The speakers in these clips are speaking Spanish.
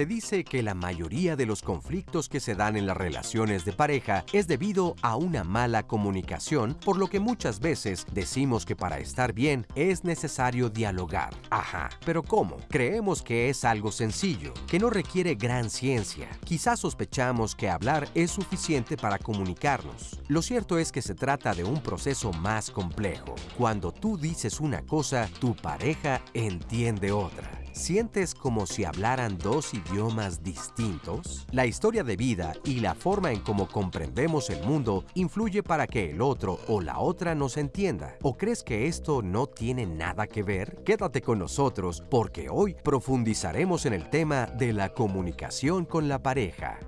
Se dice que la mayoría de los conflictos que se dan en las relaciones de pareja es debido a una mala comunicación, por lo que muchas veces decimos que para estar bien es necesario dialogar. Ajá, pero ¿cómo? Creemos que es algo sencillo, que no requiere gran ciencia. Quizás sospechamos que hablar es suficiente para comunicarnos. Lo cierto es que se trata de un proceso más complejo. Cuando tú dices una cosa, tu pareja entiende otra. ¿Sientes como si hablaran dos idiomas distintos? La historia de vida y la forma en cómo comprendemos el mundo influye para que el otro o la otra nos entienda. ¿O crees que esto no tiene nada que ver? Quédate con nosotros porque hoy profundizaremos en el tema de la comunicación con la pareja.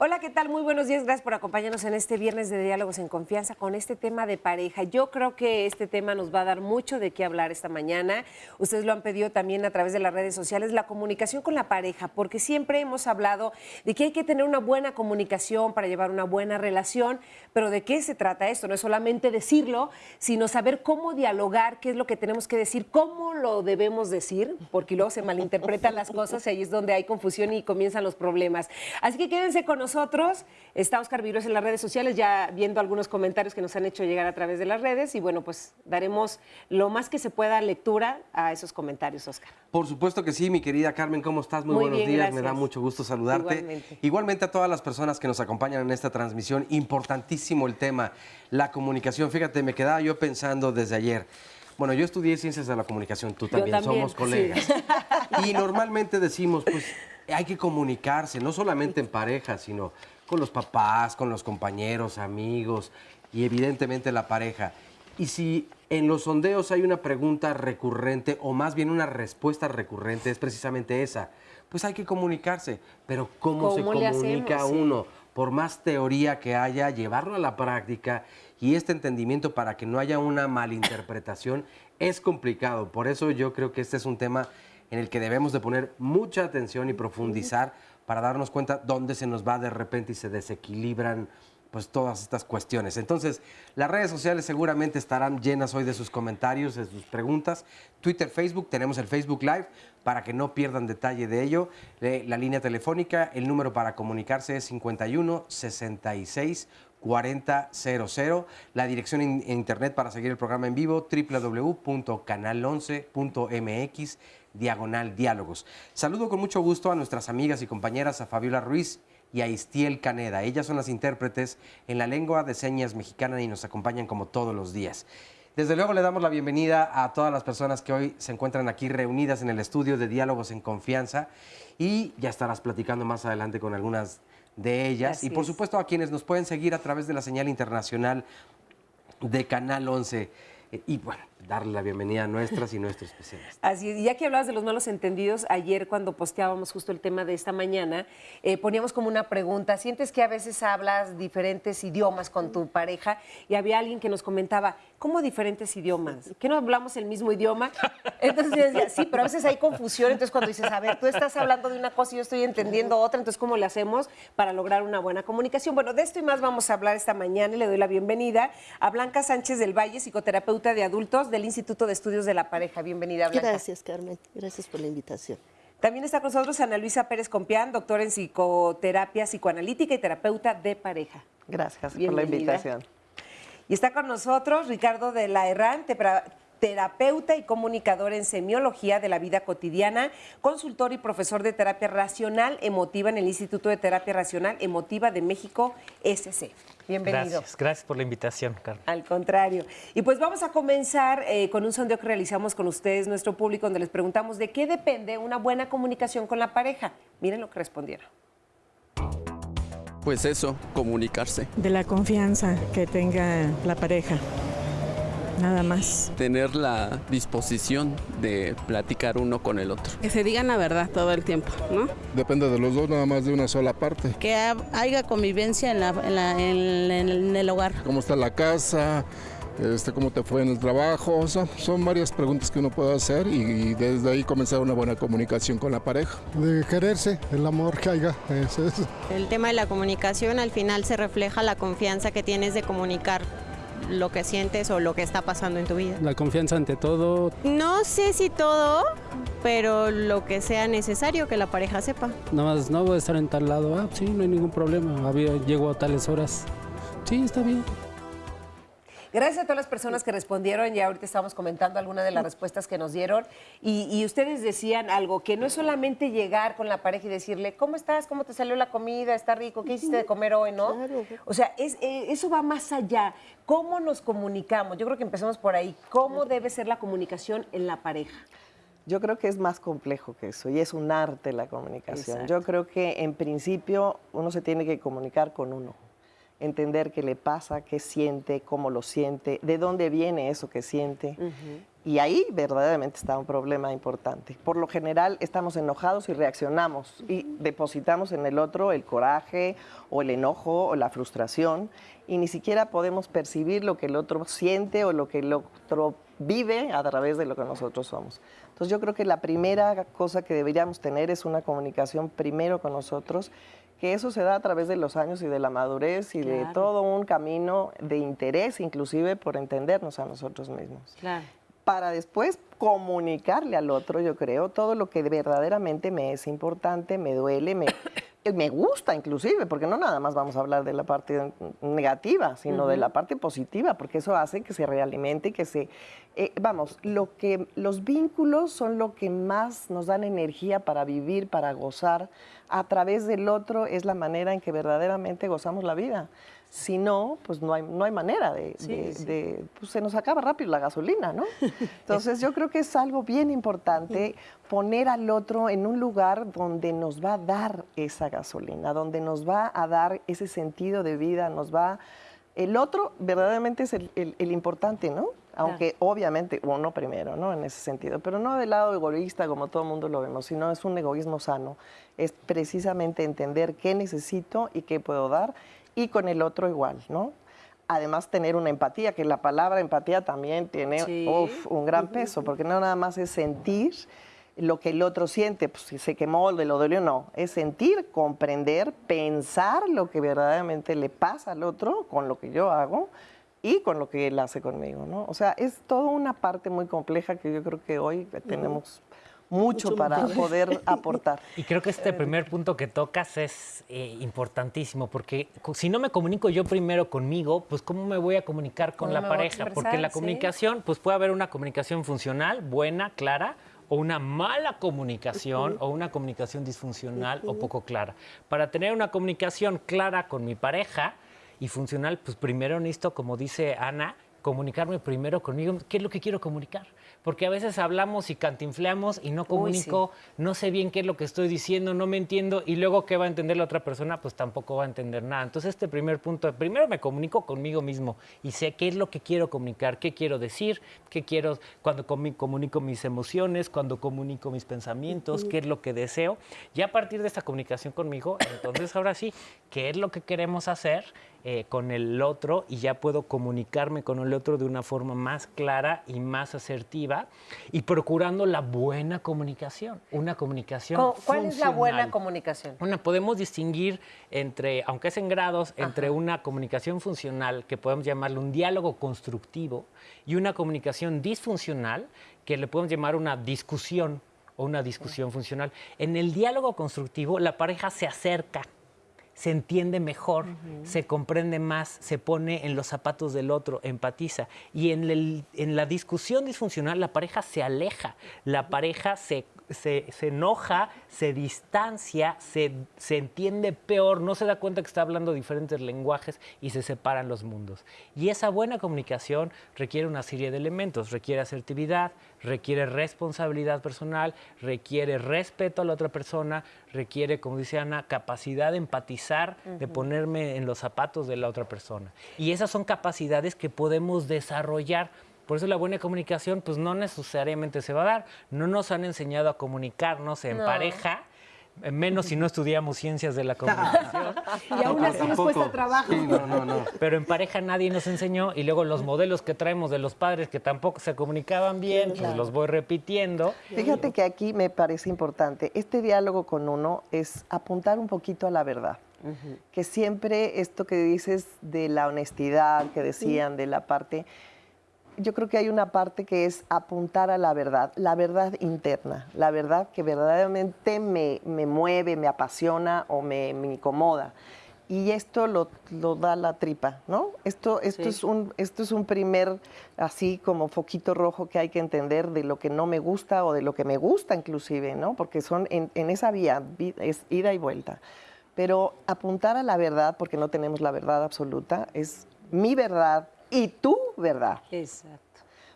Hola, ¿qué tal? Muy buenos días. Gracias por acompañarnos en este viernes de Diálogos en Confianza con este tema de pareja. Yo creo que este tema nos va a dar mucho de qué hablar esta mañana. Ustedes lo han pedido también a través de las redes sociales, la comunicación con la pareja, porque siempre hemos hablado de que hay que tener una buena comunicación para llevar una buena relación, pero ¿de qué se trata esto? No es solamente decirlo, sino saber cómo dialogar, qué es lo que tenemos que decir, cómo lo debemos decir, porque luego se malinterpretan las cosas y ahí es donde hay confusión y comienzan los problemas. Así que quédense con nosotros nosotros. Está Oscar Virués en las redes sociales, ya viendo algunos comentarios que nos han hecho llegar a través de las redes. Y bueno, pues daremos lo más que se pueda lectura a esos comentarios, Oscar. Por supuesto que sí, mi querida Carmen, ¿cómo estás? Muy, buenos días, me da mucho gusto saludarte. Igualmente. Igualmente a todas las personas que nos acompañan en esta transmisión, importantísimo el tema, la comunicación. Fíjate, me quedaba yo pensando desde ayer. Bueno, yo estudié ciencias de la comunicación, tú también, también somos colegas. sí. Y normalmente decimos, pues hay que comunicarse, no solamente en pareja, sino con los papás, con los compañeros, amigos y evidentemente la pareja. Y si en los sondeos hay una pregunta recurrente o más bien una respuesta recurrente, es precisamente esa. Pues hay que comunicarse, pero ¿cómo, se ¿Cómo le comunica hacemos? Sí. uno? Por más teoría que haya, llevarlo a la práctica y este entendimiento para que no haya una malinterpretación es complicado. Por eso yo creo que este es un tema en el que debemos de poner mucha atención y profundizar para darnos cuenta dónde se nos va de repente y se desequilibran pues todas estas cuestiones. Entonces, las redes sociales seguramente estarán llenas hoy de sus comentarios, de sus preguntas. Twitter, Facebook, tenemos el Facebook Live para que no pierdan detalle de ello. Eh, la línea telefónica, el número para comunicarse es 51 66 4000. La dirección en, internet para seguir el programa en vivo, www.canal11.mx diagonal diálogos. Saludo con mucho gusto a nuestras amigas y compañeras, a Fabiola Ruiz y a Istiel Caneda. Ellas son las intérpretes en la lengua de señas mexicana y nos acompañan como todos los días. Desde luego le damos la bienvenida a todas las personas que hoy se encuentran aquí reunidas en el estudio de Diálogos en Confianza y ya estarás platicando más adelante con algunas de ellas. Así y por es. supuesto a quienes nos pueden seguir a través de la señal internacional de Canal 11. Eh, Y bueno, darle la bienvenida a nuestras y nuestros especialistas. Así es, y ya que hablabas de los malos entendidos, ayer cuando posteábamos justo el tema de esta mañana, eh, poníamos como una pregunta, ¿sientes que a veces hablas diferentes idiomas con tu pareja? Y había alguien que nos comentaba, ¿cómo diferentes idiomas? ¿Que no hablamos el mismo idioma? Entonces yo decía, sí, pero a veces hay confusión, entonces cuando dices, a ver, tú estás hablando de una cosa y yo estoy entendiendo otra, entonces ¿cómo le hacemos para lograr una buena comunicación? Bueno, de esto y más vamos a hablar esta mañana y le doy la bienvenida a Blanca Sánchez del Valle, psicoterapeuta de adultos del Instituto de Estudios de la Pareja. Bienvenida, Blanca. Gracias, Carmen. Gracias por la invitación. También está con nosotros Ana Luisa Pérez Compián, doctora en psicoterapia psicoanalítica y terapeuta de pareja. Gracias por la invitación. Y está con nosotros Ricardo de la Herrán, terapeuta y comunicador en semiología de la vida cotidiana, consultor y profesor de terapia racional emotiva en el Instituto de Terapia Racional Emotiva de México, SC. Bienvenido. Gracias, gracias por la invitación, Carmen. Al contrario. Y pues vamos a comenzar eh, con un sondeo que realizamos con ustedes, nuestro público, donde les preguntamos de qué depende una buena comunicación con la pareja. Miren lo que respondieron. Pues eso, comunicarse. de la confianza que tenga la pareja. Nada más. Tener la disposición de platicar uno con el otro. Que se digan la verdad todo el tiempo, ¿no? Depende de los dos, nada más de una sola parte. Que ha- haya convivencia en, la- en la- en- en el- en el hogar. ¿Cómo está la casa? Este, ¿Cómo te fue en el trabajo? O sea, son varias preguntas que uno puede hacer y, y desde ahí comenzar una buena comunicación con la pareja. de quererse, el amor que haya. Eso es. El tema de la comunicación al final se refleja la confianza que tienes de comunicar lo que sientes o lo que está pasando en tu vida. La confianza ante todo. No sé si todo, pero lo que sea necesario que la pareja sepa. Nada más, no voy a estar en tal lado. Ah, sí, no hay ningún problema. Había, llego a tales horas. Sí, está bien. Gracias a todas las personas que respondieron. Ya ahorita estamos comentando algunas de las respuestas que nos dieron. Y, y ustedes decían algo, que no es solamente llegar con la pareja y decirle, ¿cómo estás? ¿Cómo te salió la comida? ¿Está rico? ¿Qué hiciste de comer hoy? ¿No? O sea, es, eh, eso va más allá. ¿Cómo nos comunicamos? Yo creo que empecemos por ahí. ¿Cómo debe ser la comunicación en la pareja? Yo creo que es más complejo que eso y es un arte la comunicación. Exacto. Yo creo que en principio uno se tiene que comunicar con uno, entender qué le pasa, qué siente, cómo lo siente, de dónde viene eso que siente. Y ahí verdaderamente está un problema importante. Por lo general estamos enojados y reaccionamos y depositamos en el otro el coraje o el enojo o la frustración y ni siquiera podemos percibir lo que el otro siente o lo que el otro vive a través de lo que nosotros somos. Entonces yo creo que la primera cosa que deberíamos tener es una comunicación primero con nosotros, que eso se da a través de los años y de la madurez y de todo un camino de interés, inclusive por entendernos a nosotros mismos Claro. para después comunicarle al otro, yo creo, todo lo que verdaderamente me es importante, me duele, me, me gusta inclusive, porque no nada más vamos a hablar de la parte negativa, sino de la parte positiva, porque eso hace que se realimente, que se... eh, vamos, lo que, los vínculos son lo que más nos dan energía para vivir, para gozar. A través del otro es la manera en que verdaderamente gozamos la vida. Si no, pues no hay, no hay manera de, Sí, de- sí. de- pues se nos acaba rápido la gasolina, ¿no? Entonces yo creo que es algo bien importante poner al otro en un lugar donde nos va a dar esa gasolina, donde nos va a dar ese sentido de vida, nos va... El otro verdaderamente es el, el- el importante, ¿no? Aunque obviamente uno primero, ¿no? En ese sentido, pero no del lado egoísta como todo el mundo lo vemos, sino es un egoísmo sano. Es precisamente entender qué necesito y qué puedo dar y con el otro igual, ¿no? Además, tener una empatía, que la palabra empatía también tiene Sí. uf, un gran peso, porque no nada más es sentir lo que el otro siente, pues si se quemó, le lo dolió, no. Es sentir, comprender, pensar lo que verdaderamente le pasa al otro con lo que yo hago y con lo que él hace conmigo, ¿no? O sea, es toda una parte muy compleja que yo creo que hoy tenemos mucho, Mucho para poder aportar. Y creo que este primer punto que tocas es eh, importantísimo, porque si no me comunico yo primero conmigo, pues ¿cómo me voy a comunicar con ¿Cómo la pareja? Porque la Sí. comunicación, pues puede haber una comunicación funcional, buena, clara, o una mala comunicación, o una comunicación disfuncional o poco clara. Para tener una comunicación clara con mi pareja y funcional, pues primero necesito, como dice Ana, comunicarme primero conmigo, qué es lo que quiero comunicar. Porque a veces hablamos y cantinfleamos y no comunico, no sé bien qué es lo que estoy diciendo, no me entiendo y luego qué va a entender la otra persona, pues tampoco va a entender nada. Entonces este primer punto, primero me comunico conmigo mismo y sé qué es lo que quiero comunicar, qué quiero decir, qué quiero cuando comunico mis emociones, cuando comunico mis pensamientos, qué es lo que deseo. Y a partir de esta comunicación conmigo, entonces ahora sí, qué es lo que queremos hacer eh, con el otro y ya puedo comunicarme con el otro de una forma más clara y más asertiva y procurando la buena comunicación, una comunicación Co- ¿Cuál es la buena funcional. comunicación? Podemos distinguir entre, aunque es en grados, entre una comunicación funcional, que podemos llamarle un diálogo constructivo, y una comunicación disfuncional, que le podemos llamar una discusión o una discusión funcional. En el diálogo constructivo, la pareja se acerca, se entiende mejor, se comprende más, se pone en los zapatos del otro, empatiza. Y en, el- en la discusión disfuncional, la pareja se aleja, la pareja se, se- se enoja, se distancia, se, se entiende peor, no se da cuenta que está hablando diferentes lenguajes y se separan los mundos. Y esa buena comunicación requiere una serie de elementos, requiere asertividad, requiere responsabilidad personal, requiere respeto a la otra persona, requiere, como dice Ana, capacidad de empatizar, de ponerme en los zapatos de la otra persona. Y esas son capacidades que podemos desarrollar. Por eso la buena comunicación, pues no necesariamente se va a dar. No nos han enseñado a comunicarnos en No. pareja, eh, menos si no estudiamos ciencias de la comunicación. Y aún así nos cuesta trabajo. Pero en pareja nadie nos enseñó y luego los modelos que traemos de los padres que tampoco se comunicaban bien, pues los voy repitiendo. Fíjate que aquí me parece importante, este diálogo con uno es apuntar un poquito a la verdad. Que siempre esto que dices de la honestidad, que decían, de la parte, yo creo que hay una parte que es apuntar a la verdad, la verdad interna, la verdad que verdaderamente me, me mueve, me apasiona o me, me incomoda. Y esto lo, lo, da la tripa, ¿no? Esto, esto, sí. es un, esto es un primer, así como foquito rojo que hay que entender de lo que no me gusta o de lo que me gusta inclusive, ¿no? Porque son en, en esa vía, es ida y vuelta. Pero apuntar a la verdad, porque no tenemos la verdad absoluta, es mi verdad y tu verdad. Exacto.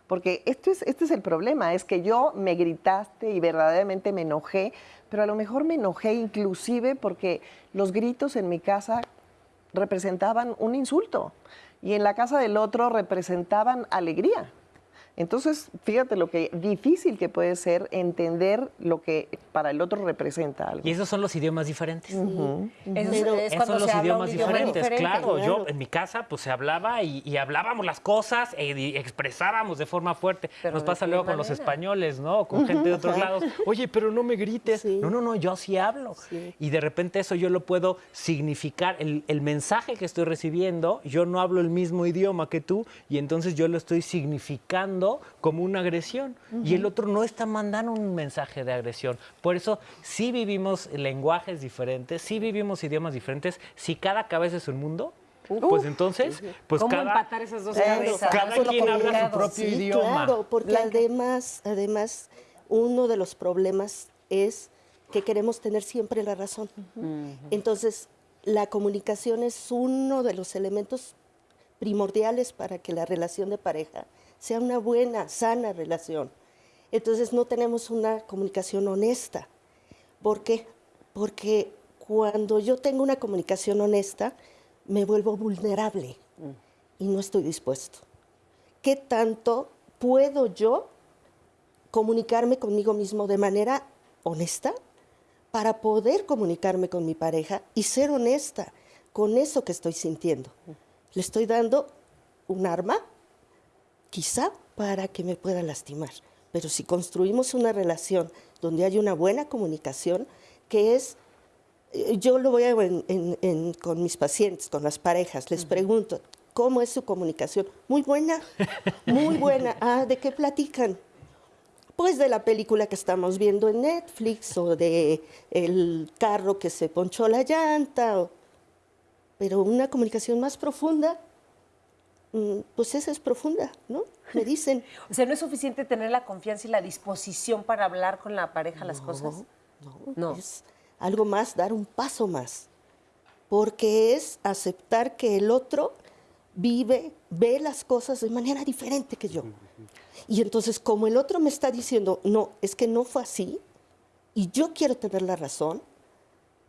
Porque esto es, este es el problema, es que yo me gritaste y verdaderamente me enojé, pero a lo mejor me enojé inclusive porque los gritos en mi casa representaban un insulto y en la casa del otro representaban alegría. Entonces, fíjate lo que difícil que puede ser entender lo que para el otro representa algo. Y esos son los idiomas diferentes. Uh -huh. Eso Pero es esos son los idiomas diferentes, diferente, claro. claro. Yo en mi casa pues se hablaba y, y hablábamos las cosas e, y expresábamos de forma fuerte. Pero Nos ¿de pasa luego con los españoles, ¿no? Con gente de otros lados. Oye, pero no me grites. No, no, no, yo así hablo. Y de repente eso yo lo puedo significar. El, el mensaje que estoy recibiendo, yo no hablo el mismo idioma que tú y entonces yo lo estoy significando como una agresión. Y el otro no está mandando un mensaje de agresión. Por eso sí vivimos lenguajes diferentes, sí vivimos idiomas diferentes. Si cada cabeza es un mundo, pues entonces, pues ¿Cómo cada, empatar esas dos Claro, cabezas? cada quien habla su propio Sí, idioma. Claro, porque además, además, uno de los problemas es que queremos tener siempre la razón. Entonces, la comunicación es uno de los elementos primordiales para que la relación de pareja sea una buena, sana relación. Entonces, no tenemos una comunicación honesta. ¿Por qué? Porque cuando yo tengo una comunicación honesta, me vuelvo vulnerable y no estoy dispuesto. ¿Qué tanto puedo yo comunicarme conmigo mismo de manera honesta para poder comunicarme con mi pareja y ser honesta con eso que estoy sintiendo? Le estoy dando un arma, quizá para que me pueda lastimar. Pero si construimos una relación donde hay una buena comunicación, que es eh, yo lo voy a en- en- en- con mis pacientes, con las parejas, les pregunto, ¿cómo es su comunicación? Muy buena, muy buena. Ah, ¿de qué platican? Pues de la película que estamos viendo en Netflix o de el carro que se ponchó la llanta. o- Pero una comunicación más profunda, pues esa es profunda, ¿no? Me dicen. O sea, ¿no es suficiente tener la confianza y la disposición para hablar con la pareja las cosas? No, es algo más, dar un paso más. Porque es aceptar que el otro vive, ve las cosas de manera diferente que yo. Y entonces, como el otro me está diciendo, no, es que no fue así, y yo quiero tener la razón,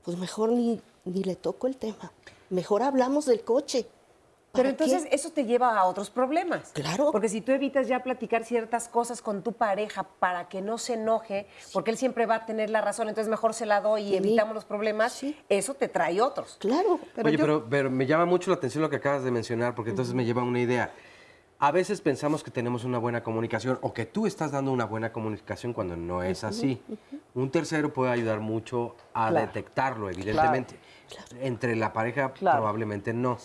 pues mejor ni, ni le toco el tema. Mejor hablamos del coche. Pero ¿Para entonces qué? eso te lleva a otros problemas. Claro. Porque si tú evitas ya platicar ciertas cosas con tu pareja para que no se enoje, porque él siempre va a tener la razón, entonces mejor se la doy y Sí. evitamos los problemas, eso te trae otros. Claro. Oye, pero, pero me llama mucho la atención lo que acabas de mencionar, porque entonces me lleva a una idea. A veces pensamos que tenemos una buena comunicación o que tú estás dando una buena comunicación cuando no es así. Un tercero puede ayudar mucho a Claro. detectarlo, evidentemente. Entre la pareja probablemente no.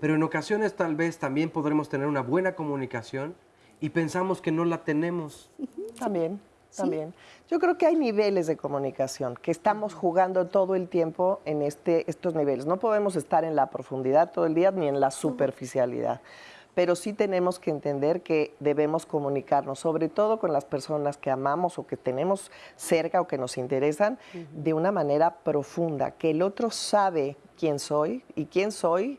Pero en ocasiones tal vez también podremos tener una buena comunicación y pensamos que no la tenemos. También, también. Yo creo que hay niveles de comunicación, que estamos jugando todo el tiempo en este, estos niveles. No podemos estar en la profundidad todo el día ni en la superficialidad. Pero sí tenemos que entender que debemos comunicarnos, sobre todo con las personas que amamos o que tenemos cerca o que nos interesan, de una manera profunda, que el otro sabe quién soy y quién soy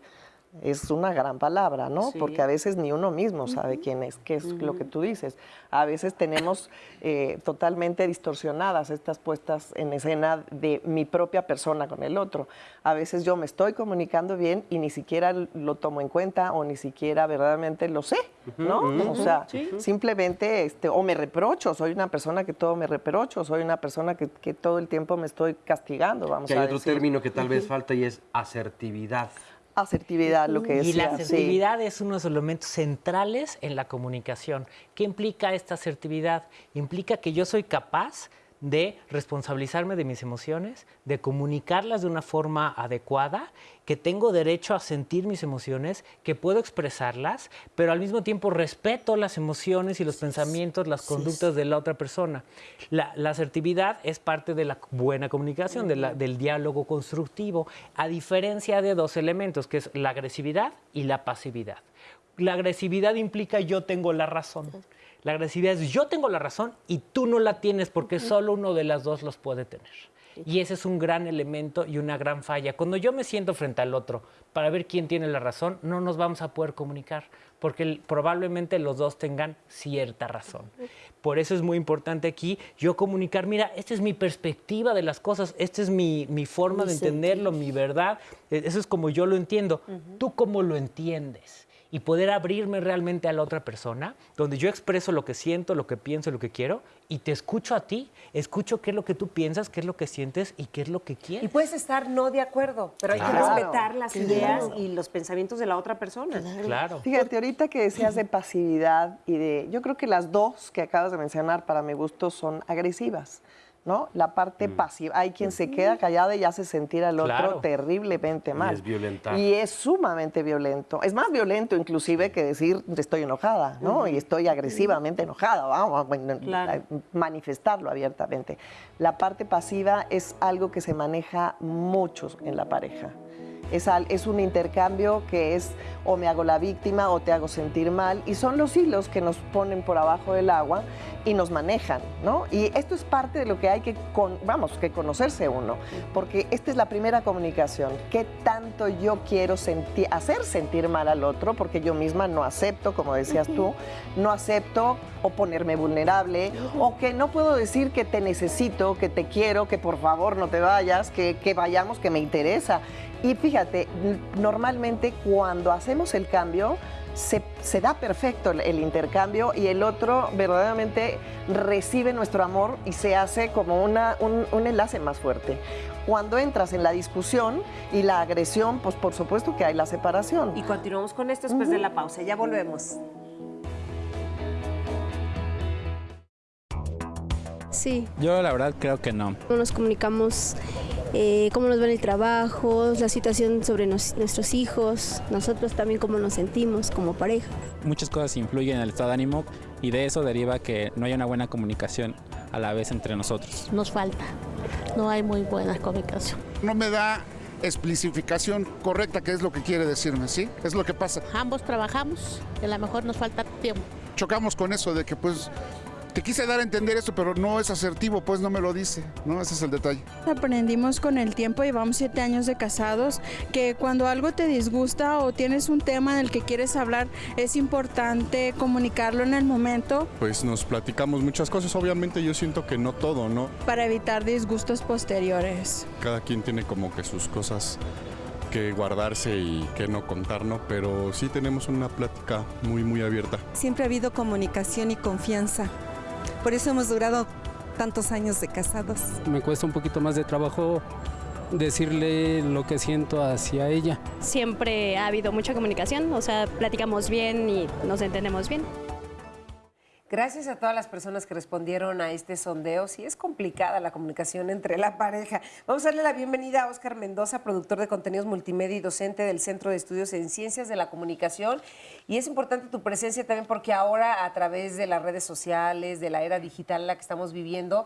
es una gran palabra, ¿no? Sí. Porque a veces ni uno mismo sabe quién es, qué es lo que tú dices. A veces tenemos eh, totalmente distorsionadas estas puestas en escena de mi propia persona con el otro. A veces yo me estoy comunicando bien y ni siquiera lo tomo en cuenta o ni siquiera verdaderamente lo sé, ¿no? O sea, sí. simplemente, este, o me reprocho, soy una persona que todo me reprocho, soy una persona que, que todo el tiempo me estoy castigando, vamos Que hay a otro decir. término que tal vez falta y es asertividad. Asertividad, lo que Y la sí. asertividad es uno de los elementos centrales en la comunicación. ¿Qué implica esta asertividad? Implica que yo soy capaz de responsabilizarme de mis emociones, de comunicarlas de una forma adecuada, que tengo derecho a sentir mis emociones, que puedo expresarlas, pero al mismo tiempo respeto las emociones y los pensamientos, las conductas de la otra persona. La, la asertividad es parte de la buena comunicación, de la- del diálogo constructivo, a diferencia de dos elementos, que es la agresividad y la pasividad. La agresividad implica yo tengo la razón. La agresividad es yo tengo la razón y tú no la tienes porque solo uno de las dos los puede tener. Y ese es un gran elemento y una gran falla. Cuando yo me siento frente al otro para ver quién tiene la razón, no nos vamos a poder comunicar porque el- probablemente los dos tengan cierta razón. Por eso es muy importante aquí yo comunicar, mira, esta es mi perspectiva de las cosas, esta es mi, mi forma Mi de entenderlo, mi verdad, e- eso es como yo lo entiendo. ¿Tú cómo lo entiendes? Y poder abrirme realmente a la otra persona, donde yo expreso lo que siento, lo que pienso, lo que quiero, y te escucho a ti, escucho qué es lo que tú piensas, qué es lo que sientes y qué es lo que Y quieres. puedes estar no de acuerdo, pero hay que respetar las Claro. ideas y los pensamientos de la otra persona. Claro. Fíjate, ahorita que decías de pasividad y de. Yo creo que las dos que acabas de mencionar, para mi gusto, son agresivas. ¿No? La parte pasiva. Hay quien se queda callada y hace sentir al otro terriblemente Y mal. es violentar. Y es sumamente violento. Es más violento, inclusive, que decir estoy enojada, ¿no? Y estoy agresivamente enojada. Vamos a Claro. a manifestarlo abiertamente. La parte pasiva es algo que se maneja mucho en la pareja. Es, al- es un intercambio que es o me hago la víctima o te hago sentir mal y son los hilos que nos ponen por abajo del agua y nos manejan, ¿no? Y esto es parte de lo que hay que, con- vamos, que conocerse uno, porque esta es la primera comunicación. ¿Qué tanto yo quiero senti- hacer sentir mal al otro? Porque yo misma no acepto, como decías tú, no acepto o ponerme vulnerable o que no puedo decir que te necesito, que te quiero, que por favor no te vayas, que, que vayamos, que me interesa. Y fíjate, normalmente cuando hacemos el cambio, se, se da perfecto el, el intercambio y el otro verdaderamente recibe nuestro amor y se hace como una, un, un enlace más fuerte. Cuando entras en la discusión y la agresión, pues por supuesto que hay la separación. Y continuamos con esto después de la pausa. Ya volvemos. Sí, Yo la verdad creo que no. no nos comunicamos eh, cómo nos va en el trabajo, la situación sobre nos- nuestros hijos, nosotros también cómo nos sentimos como pareja. Muchas cosas influyen en el estado de ánimo y de eso deriva que no haya una buena comunicación a la vez entre nosotros. Nos falta, no hay muy buena comunicación. No me da especificación correcta qué es lo que quiere decirme, ¿sí? Es lo que pasa. Ambos trabajamos, y a lo mejor nos falta tiempo. Chocamos con eso de que pues te quise dar a entender esto, pero no es asertivo, pues no me lo dice, ¿no? Ese es el detalle. Aprendimos con el tiempo, llevamos siete años de casados, que cuando algo te disgusta o tienes un tema en el que quieres hablar, es importante comunicarlo en el momento Pues nos platicamos muchas cosas, obviamente yo siento que no todo, ¿no? para evitar disgustos posteriores. Cada quien tiene como que sus cosas que guardarse y que no contar, ¿no? Pero sí tenemos una plática muy, muy abierta. Siempre ha habido comunicación y confianza. Por eso hemos durado tantos años de casados. Me cuesta un poquito más de trabajo decirle lo que siento hacia ella. Siempre ha habido mucha comunicación, o sea, platicamos bien y nos entendemos bien. Gracias a todas las personas que respondieron a este sondeo. Sí es complicada la comunicación entre la pareja. Vamos a darle la bienvenida a Oscar Mendoza, productor de contenidos multimedia y docente del Centro de Estudios en Ciencias de la Comunicación. Y es importante tu presencia también porque ahora a través de las redes sociales, de la era digital en la que estamos viviendo,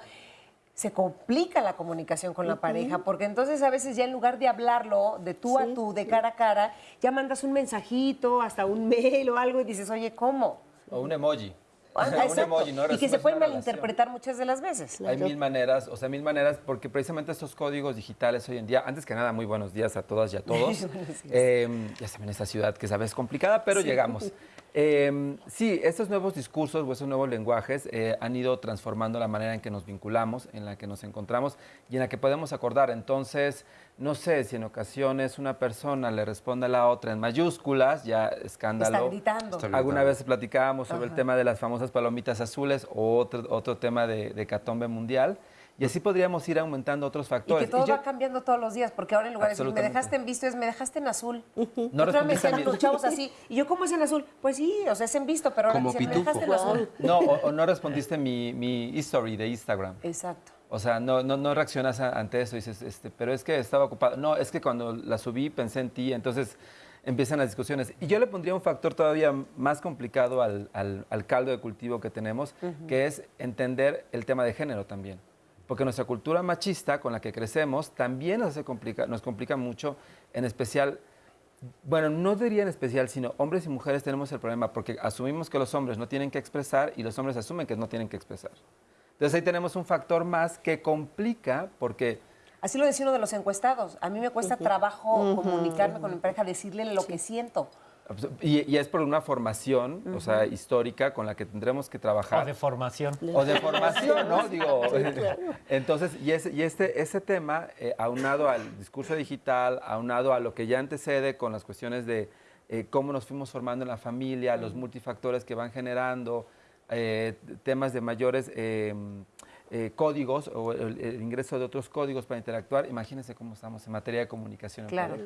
se complica la comunicación con la Ujú. pareja, porque entonces a veces ya en lugar de hablarlo de tú a tú, de cara a cara, ya mandas un mensajito, hasta un mail o algo y dices, oye, ¿cómo? O un emoji. Un exacto. emoji, ¿no? y que se puede una relación. malinterpretar muchas de las veces. Hay mil maneras, o sea, mil maneras, porque precisamente estos códigos digitales hoy en día, antes que nada, muy buenos días a todas y a todos. Eh, ya saben, esta ciudad que sabes complicada, pero Sí. llegamos. Eh, sí, estos nuevos discursos o estos nuevos lenguajes eh, han ido transformando la manera en que nos vinculamos, en la que nos encontramos y en la que podemos acordar. Entonces, no sé si en ocasiones una persona le responde a la otra en mayúsculas, ya escándalo. Está gritando. Está Alguna vez platicábamos sobre el tema de las famosas palomitas azules o otro, otro tema de, de catombe mundial. Y así podríamos ir aumentando otros Y factores. que todo Y yo- va cambiando todos los días, porque ahora en lugar de decir, me dejaste en visto, es me dejaste en azul. No Otra vez me los chavos así. Y yo, ¿cómo es en azul? Pues sí, o sea, es en visto, pero ahora dicen, me pitufo. dejaste en azul. No, o, o no respondiste mi, mi history de Instagram. Exacto. O sea, no, no, no reaccionas a- ante eso dices, este, pero es que estaba ocupado. No, es que cuando la subí pensé en ti, entonces empiezan las discusiones. Y yo le pondría un factor todavía más complicado al, al- al caldo de cultivo que tenemos, que es entender el tema de género también. Porque nuestra cultura machista con la que crecemos también nos, hace complica, nos complica mucho, en especial bueno, no diría en especial, sino hombres y mujeres tenemos el problema porque asumimos que los hombres no tienen que expresar y los hombres asumen que no tienen que expresar. Entonces ahí tenemos un factor más que complica porque Así lo decía uno de los encuestados. A mí me cuesta trabajo Ujú. comunicarme con mi pareja, decirle lo que siento. y, y es por una formación, o sea, histórica con la que tendremos que trabajar. O de formación. O de formación, ¿no? Digo, Sí, claro. entonces, y, ese, y este, ese tema, eh, aunado al discurso digital, aunado a lo que ya antecede con las cuestiones de eh, cómo nos fuimos formando en la familia, los multifactores que van generando, eh, temas de mayores eh, eh, códigos o el, el ingreso de otros códigos para interactuar, imagínense cómo estamos en materia de comunicación. Claro.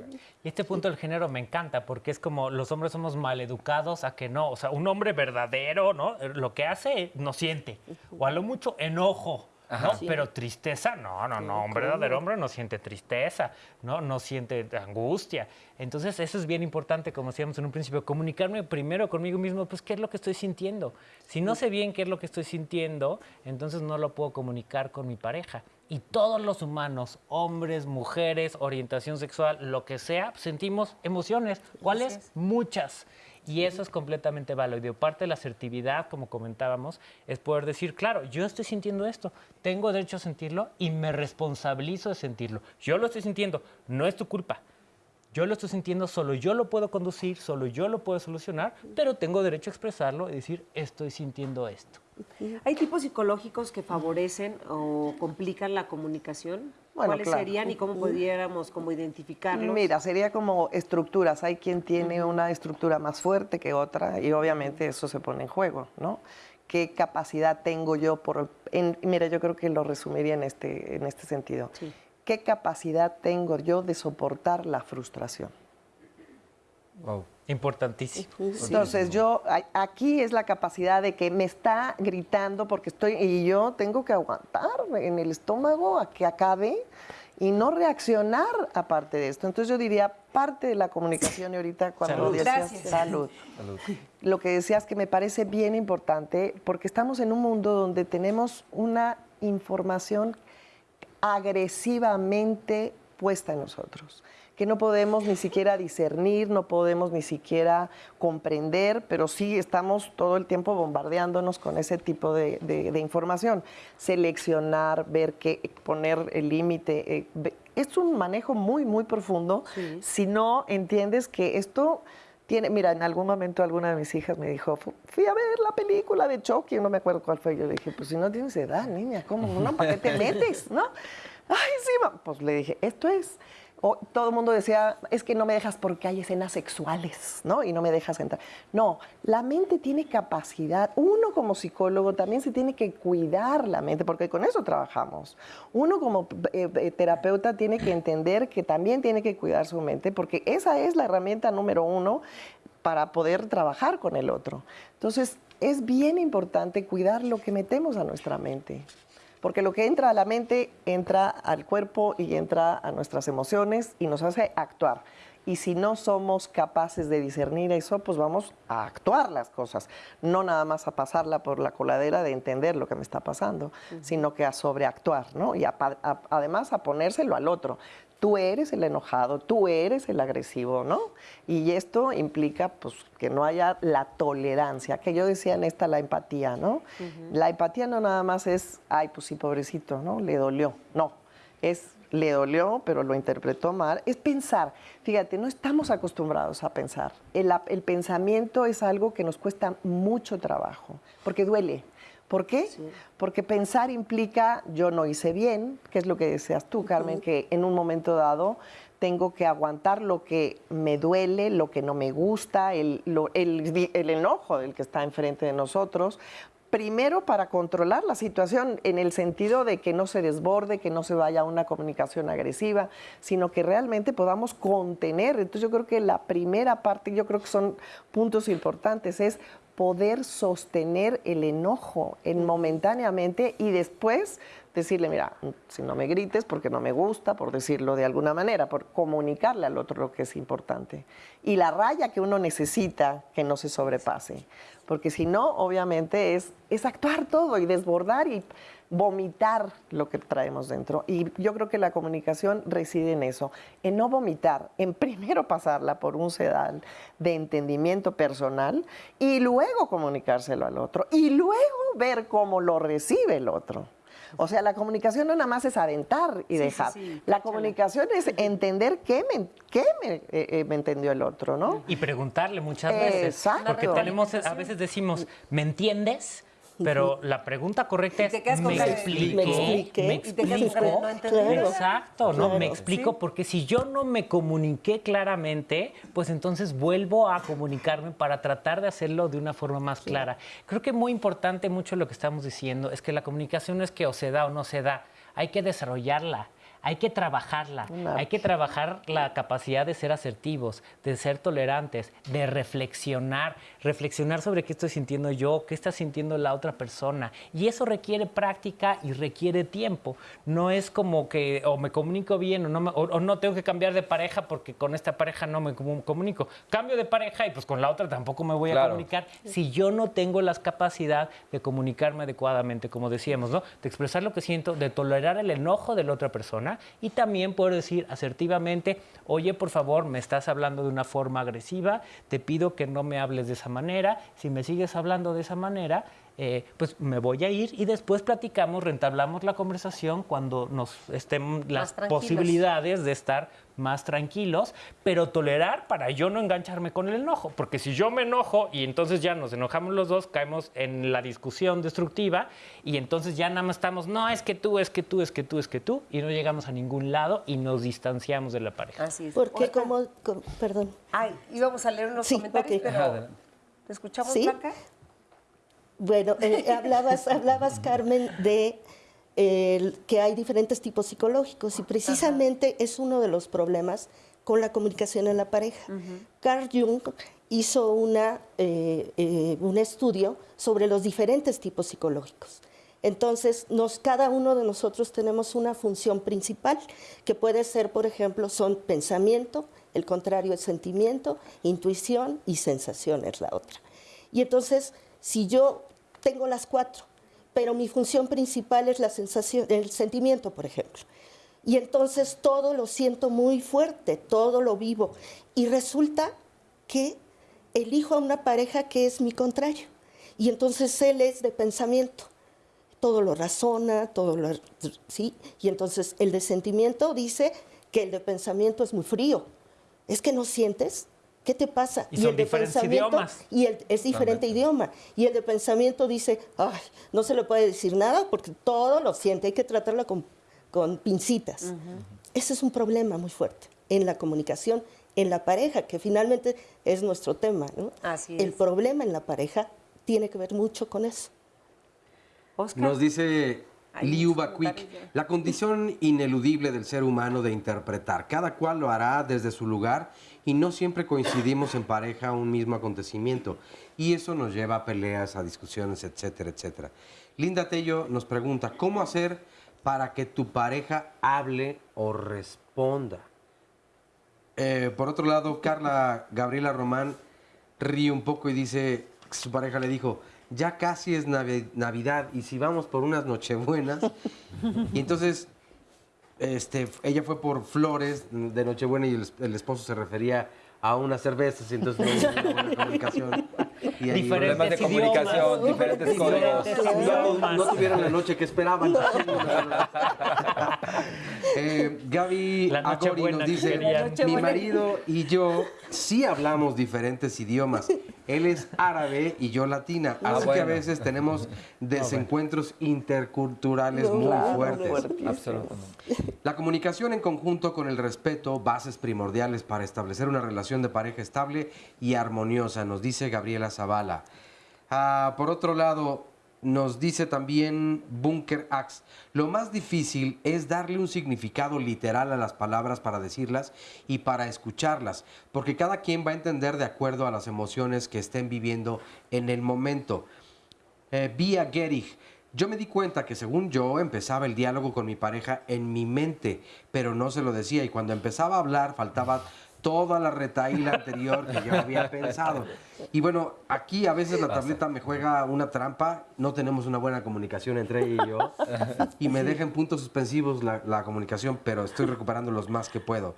Y este punto del género me encanta porque es como los hombres somos maleducados a que no. O sea, un hombre verdadero, ¿no? Lo que hace no siente. O a lo mucho enojo. ¿No? Ajá. Sí. Pero tristeza, no, no, no. Un verdadero hombre no siente tristeza, ¿no? No siente angustia. Entonces, eso es bien importante, como decíamos en un principio, comunicarme primero conmigo mismo, pues, ¿qué es lo que estoy sintiendo? Si no sé bien qué es lo que estoy sintiendo, entonces no lo puedo comunicar con mi pareja. Y todos los humanos, hombres, mujeres, orientación sexual, lo que sea, sentimos emociones. ¿Cuáles? Muchas. Y eso es completamente válido. Parte de la asertividad, como comentábamos, es poder decir, claro, yo estoy sintiendo esto, tengo derecho a sentirlo y me responsabilizo de sentirlo. Yo lo estoy sintiendo, no es tu culpa. Yo lo estoy sintiendo, solo yo lo puedo conducir, solo yo lo puedo solucionar, pero tengo derecho a expresarlo y decir, estoy sintiendo esto. ¿Hay tipos psicológicos que favorecen o complican la comunicación? Bueno, ¿Cuáles claro. serían y cómo pudiéramos como identificarlos? Mira, sería como estructuras. Hay quien tiene una estructura más fuerte que otra y obviamente eso se pone en juego, ¿no? ¿Qué capacidad tengo yo por... en- mira, yo creo que lo resumiría en este, en este sentido. ¿Qué capacidad tengo yo de soportar la frustración? Wow. Importantísimo. Entonces yo, aquí es la capacidad de que me está gritando porque estoy, y yo tengo que aguantar en el estómago a que acabe y no reaccionar aparte de esto. Entonces yo diría, parte de la comunicación y ahorita cuando Salud. decías Gracias. salud. Salud. Lo que decías que me parece bien importante porque estamos en un mundo donde tenemos una información agresivamente puesta en nosotros, que no podemos ni siquiera discernir, no podemos ni siquiera comprender, pero sí estamos todo el tiempo bombardeándonos con ese tipo de, de- de información. Seleccionar, ver qué, poner el límite. eh, es un manejo muy, muy profundo si no entiendes que esto tiene, mira, en algún momento alguna de mis hijas me dijo, "Fu- fui a ver la película de Chucky, no me acuerdo cuál fue. Yo le dije, pues si no tienes edad, niña, ¿cómo? No, ¿para qué te metes? ¿No? Ay, sí, ma-". pues le dije, esto es. Todo el mundo decía, es que no me dejas porque hay escenas sexuales, ¿no? Y no me dejas entrar. No, la mente tiene capacidad. Uno como psicólogo también se tiene que cuidar la mente, porque con eso trabajamos. Uno como eh, eh, terapeuta tiene que entender que también tiene que cuidar su mente, porque esa es la herramienta número uno para poder trabajar con el otro. Entonces, es bien importante cuidar lo que metemos a nuestra mente. Porque lo que entra a la mente entra al cuerpo y entra a nuestras emociones y nos hace actuar. Y si no somos capaces de discernir eso, pues vamos a actuar las cosas. No nada más a pasarla por la coladera de entender lo que me está pasando, sino que a sobreactuar, ¿no? Y a a- además a ponérselo al otro. Tú eres el enojado, tú eres el agresivo, ¿no? Y esto implica pues que no haya la tolerancia, que yo decía en esta la empatía, ¿no? La empatía no nada más es, ay, pues sí, pobrecito, ¿no? Le dolió. No, es le dolió, pero lo interpretó mal. Es pensar. Fíjate, no estamos acostumbrados a pensar. El, pensamiento es algo que nos cuesta mucho trabajo, porque duele. ¿Por qué? Porque pensar implica yo no hice bien, que es lo que deseas tú, Carmen, que en un momento dado tengo que aguantar lo que me duele, lo que no me gusta, el, lo- el- el enojo del que está enfrente de nosotros. Primero para controlar la situación en el sentido de que no se desborde, que no se vaya a una comunicación agresiva, sino que realmente podamos contener. Entonces yo creo que la primera parte, yo creo que son puntos importantes, es poder sostener el enojo en momentáneamente y después decirle, mira, si no me grites porque no me gusta, por decirlo de alguna manera, por comunicarle al otro lo que es importante. Y la raya que uno necesita que no se sobrepase, porque si no, obviamente es, es actuar todo y desbordar y vomitar lo que traemos dentro. Y yo creo que la comunicación reside en eso, en no vomitar, en primero pasarla por un sedal de entendimiento personal y luego comunicárselo al otro y luego ver cómo lo recibe el otro. O sea, la comunicación no nada más es aventar y Sí, dejar. sí, la comunicación es entender qué me, qué me, eh, eh, me entendió el otro, ¿no? Y preguntarle muchas veces. Exacto. Porque tenemos, a veces decimos, ¿me entiendes? Pero la pregunta correcta es, ¿me expliqué? ¿Me expliqué? ¿Me explico? no. Exacto, ¿no? Claro. Me explico porque si yo no me comuniqué claramente, pues entonces vuelvo a comunicarme para tratar de hacerlo de una forma más clara. Creo que muy importante mucho lo que estamos diciendo es que la comunicación no es que o se da o no se da, hay que desarrollarla. Hay que trabajarla, hay que trabajar la capacidad de ser asertivos, de ser tolerantes, de reflexionar, reflexionar sobre qué estoy sintiendo yo, qué está sintiendo la otra persona. Y eso requiere práctica y requiere tiempo. No es como que o me comunico bien o no, me- o, o no tengo que cambiar de pareja porque con esta pareja no me comu- comunico. Cambio de pareja y pues con la otra tampoco me voy a comunicar si yo no tengo la capacidad de comunicarme adecuadamente, como decíamos, ¿no? De expresar lo que siento, de tolerar el enojo de la otra persona y también poder decir asertivamente, oye, por favor, me estás hablando de una forma agresiva, te pido que no me hables de esa manera, si me sigues hablando de esa manera, eh, pues me voy a ir y después platicamos, rentablamos la conversación cuando nos estén las posibilidades de estar más tranquilos, pero tolerar para yo no engancharme con el enojo, porque si yo me enojo y entonces ya nos enojamos los dos, caemos en la discusión destructiva y entonces ya nada más estamos, no, es que tú, es que tú, es que tú, es que tú, y no llegamos a ningún lado y nos distanciamos de la pareja. Así es. Porque como, com- perdón. Ay, íbamos a leer unos Sí, comentarios, pero ¿te escuchamos, ¿Sí? Blanca? Bueno, eh, hablabas, hablabas, Carmen, de que hay diferentes tipos psicológicos y precisamente es uno de los problemas con la comunicación en la pareja. Carl Jung hizo una, eh, eh, un estudio sobre los diferentes tipos psicológicos. Entonces, nos, cada uno de nosotros tenemos una función principal, que puede ser, por ejemplo, son pensamiento, el contrario es sentimiento, intuición y sensación es la otra. Y entonces, si yo tengo las cuatro, pero mi función principal es la sensación, el sentimiento, por ejemplo. Y entonces todo lo siento muy fuerte, todo lo vivo. Y resulta que elijo a una pareja que es mi contrario. Y entonces él es de pensamiento. Todo lo razona, todo lo... ¿sí? Y entonces el de sentimiento dice que el de pensamiento es muy frío. Es que no sientes. ¿Qué te pasa? Y son el de diferentes pensamiento idiomas. y el, es diferente idioma. Y el de pensamiento dice, ay, no se le puede decir nada porque todo lo siente, hay que tratarlo con, con pincitas. Ese es un problema muy fuerte en la comunicación, en la pareja, que finalmente es nuestro tema. ¿no? Así El es. problema en la pareja tiene que ver mucho con eso. Nos dice Liu Bakwik, la condición ineludible del ser humano de interpretar. Cada cual lo hará desde su lugar y no siempre coincidimos en pareja un mismo acontecimiento. Y eso nos lleva a peleas, a discusiones, etcétera, etcétera. Linda Tello nos pregunta, ¿cómo hacer para que tu pareja hable o responda? Eh, por otro lado, Carla Gabriela Román ríe un poco y dice, su pareja le dijo, ya casi es Navi- Navidad y si vamos por unas Nochebuenas. y entonces este, ella fue por flores de Nochebuena y el, el esposo se refería a unas cervezas y entonces no hubo una buena comunicación. Y ahí- Problemas de comunicación, diferentes códigos. no, no tuvieron la noche que esperaban. Eh, Gaby Agori nos dice, mi marido y yo sí hablamos diferentes idiomas. Él es árabe y yo latina, Ah, así que a veces tenemos desencuentros interculturales No, muy claro, fuertes. Absolutamente. La comunicación en conjunto con el respeto, bases primordiales para establecer una relación de pareja estable y armoniosa, nos dice Gabriela Zavala. Ah, por otro lado, nos dice también Bunker Axe, lo más difícil es darle un significado literal a las palabras para decirlas y para escucharlas, porque cada quien va a entender de acuerdo a las emociones que estén viviendo en el momento. Eh, Vía Gerich, yo me di cuenta que según yo empezaba el diálogo con mi pareja en mi mente, pero no se lo decía y cuando empezaba a hablar faltaba toda la retaíla anterior que yo había pensado. Y bueno, aquí a veces la tableta me juega una trampa, no tenemos una buena comunicación entre ella y yo, y me deja en puntos suspensivos la, la comunicación, pero estoy recuperando los más que puedo.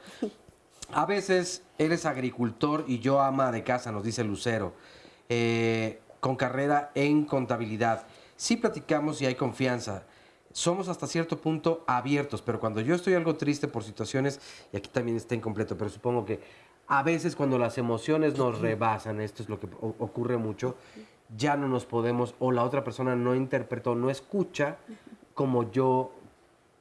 A veces él es agricultor y yo ama de casa, nos dice Lucero, eh, con carrera en contabilidad. Sí platicamos y hay confianza. Somos hasta cierto punto abiertos, pero cuando yo estoy algo triste por situaciones, y aquí también está incompleto, pero supongo que a veces cuando las emociones nos rebasan, esto es lo que ocurre mucho, ya no nos podemos, o la otra persona no interpretó, no escucha como yo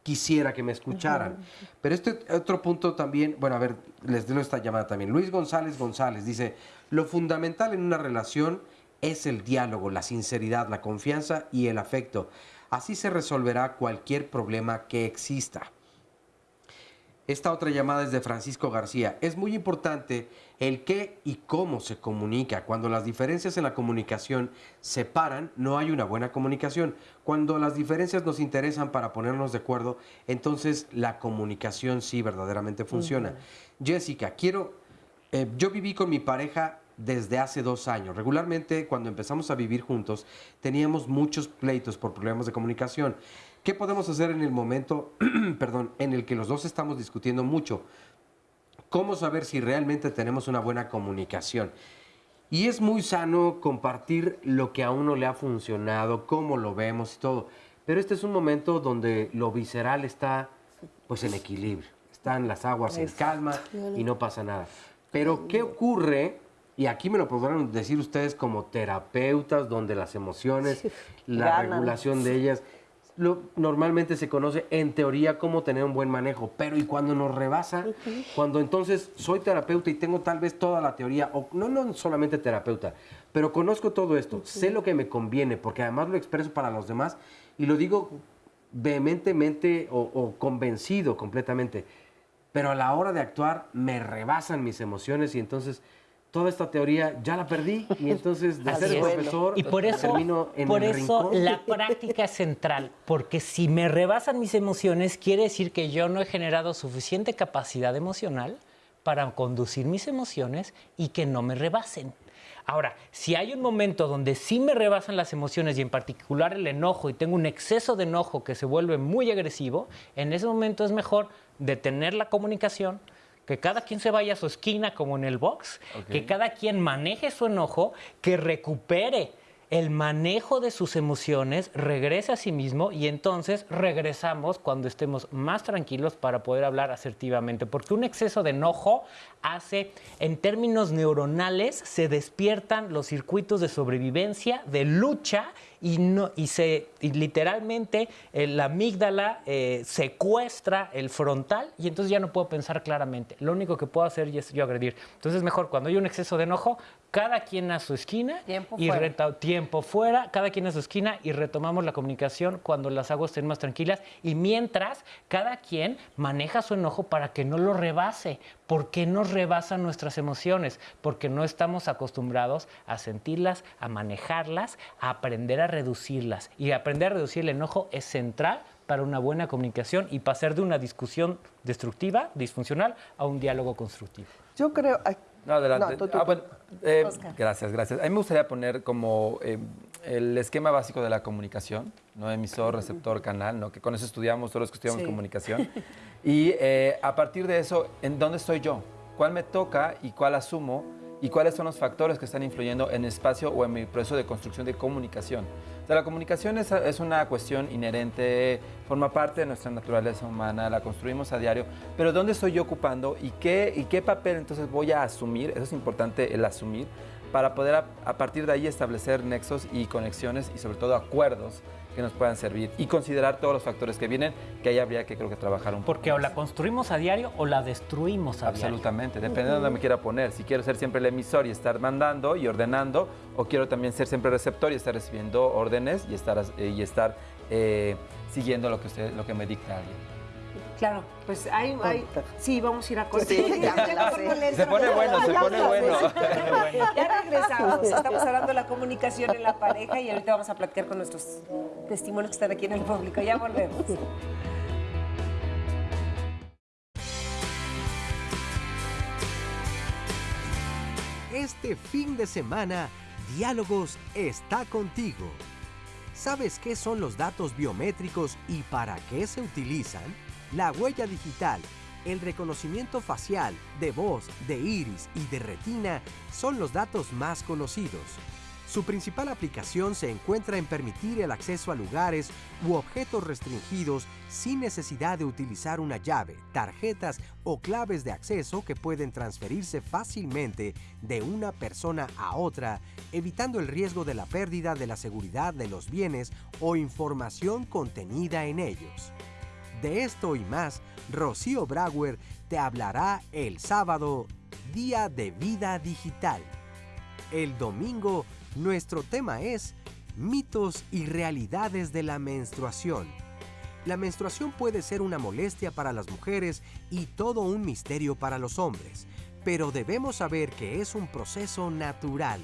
quisiera que me escucharan. Pero este otro punto también, bueno, a ver, les doy esta llamada también. Luis González González dice, lo fundamental en una relación es el diálogo, la sinceridad, la confianza y el afecto. Así se resolverá cualquier problema que exista. Esta otra llamada es de Francisco García. Es muy importante el qué y cómo se comunica. Cuando las diferencias en la comunicación se paran, no hay una buena comunicación. Cuando las diferencias nos interesan para ponernos de acuerdo, entonces la comunicación sí verdaderamente funciona. Jessica, quiero... eh, yo viví con mi pareja desde hace dos años. Regularmente, cuando empezamos a vivir juntos, teníamos muchos pleitos por problemas de comunicación. ¿Qué podemos hacer en el momento, perdón, en el que los dos estamos discutiendo mucho? ¿Cómo saber si realmente tenemos una buena comunicación? Y es muy sano compartir lo que a uno le ha funcionado, cómo lo vemos y todo. Pero este es un momento donde lo visceral está pues en equilibrio. Están las aguas en calma y no pasa nada. Pero ¿qué ocurre? Y aquí me lo podrán decir ustedes como terapeutas, donde las emociones, la Ganan. regulación de ellas, lo, normalmente se conoce en teoría cómo tener un buen manejo, pero y cuando nos rebasa, cuando entonces soy terapeuta y tengo tal vez toda la teoría, o no, no solamente terapeuta, pero conozco todo esto, sé lo que me conviene, porque además lo expreso para los demás y lo digo vehementemente o, o convencido completamente, pero a la hora de actuar me rebasan mis emociones y entonces toda esta teoría ya la perdí y entonces de Así ser es. profesor y por eso, termino en por el eso rincón. la práctica es central, porque si me rebasan mis emociones, quiere decir que yo no he generado suficiente capacidad emocional para conducir mis emociones y que no me rebasen. Ahora, si hay un momento donde sí me rebasan las emociones y en particular el enojo y tengo un exceso de enojo que se vuelve muy agresivo, en ese momento es mejor detener la comunicación, que cada quien se vaya a su esquina como en el box, que cada quien maneje su enojo, que recupere el manejo de sus emociones, regrese a sí mismo y entonces regresamos cuando estemos más tranquilos para poder hablar asertivamente. Porque un exceso de enojo hace, en términos neuronales, se despiertan los circuitos de sobrevivencia, de lucha y, no, y, se, literalmente eh, la amígdala eh, secuestra el frontal y entonces ya no puedo pensar claramente. Lo único que puedo hacer es yo agredir. Entonces mejor cuando hay un exceso de enojo, cada quien a su esquina Tiempo y fuera. tiempo fuera, cada quien a su esquina y retomamos la comunicación cuando las aguas estén más tranquilas y mientras cada quien maneja su enojo para que no lo rebase. ¿Por qué nos rebasan nuestras emociones? Porque no estamos acostumbrados a sentirlas, a manejarlas, a aprender a reducirlas. Y aprender a reducir el enojo es central para una buena comunicación y pasar de una discusión destructiva, disfuncional, a un diálogo constructivo. Yo creo... No, adelante. No, tú, tú, Ah, bueno, eh, gracias, gracias. A mí me gustaría poner como eh, el esquema básico de la comunicación, ¿no? Emisor, receptor, canal, ¿no? Que con eso estudiamos, todos los que estudiamos Sí. comunicación. Y eh, a partir de eso, ¿en dónde estoy yo? ¿Cuál me toca y cuál asumo? ¿Y cuáles son los factores que están influyendo en el espacio o en mi proceso de construcción de comunicación? O sea, la comunicación es, es una cuestión inherente, forma parte de nuestra naturaleza humana, la construimos a diario, pero ¿dónde estoy yo ocupando y qué, y qué papel entonces voy a asumir? Eso es importante, el asumir para poder a, a partir de ahí establecer nexos y conexiones y sobre todo acuerdos que nos puedan servir y considerar todos los factores que vienen, que ahí habría que creo que trabajar un poco. Porque o la construimos a diario o la destruimos a Absolutamente, depende de dónde me quiera poner. Si quiero ser siempre el emisor y estar mandando y ordenando, o quiero también ser siempre receptor y estar recibiendo órdenes y estar, eh, y estar eh, siguiendo lo que, usted, lo que me dicta alguien. Claro, pues hay, hay- sí, vamos a ir a corte. Sí, ya me la sé. Se pone bueno, se pone bueno. Ya regresamos, estamos hablando de la comunicación en la pareja y ahorita vamos a platicar con nuestros testimonios que están aquí en el público. Ya volvemos. Este fin de semana, Diálogos está contigo. ¿Sabes qué son los datos biométricos y para qué se utilizan? La huella digital, el reconocimiento facial, de voz, de iris y de retina son los datos más conocidos. Su principal aplicación se encuentra en permitir el acceso a lugares u objetos restringidos sin necesidad de utilizar una llave, tarjetas o claves de acceso que pueden transferirse fácilmente de una persona a otra, evitando el riesgo de la pérdida de la seguridad de los bienes o información contenida en ellos. De esto y más, Rocío Brauer te hablará el sábado, Día de Vida Digital. El domingo, nuestro tema es mitos y realidades de la menstruación. La menstruación puede ser una molestia para las mujeres y todo un misterio para los hombres, pero debemos saber que es un proceso natural.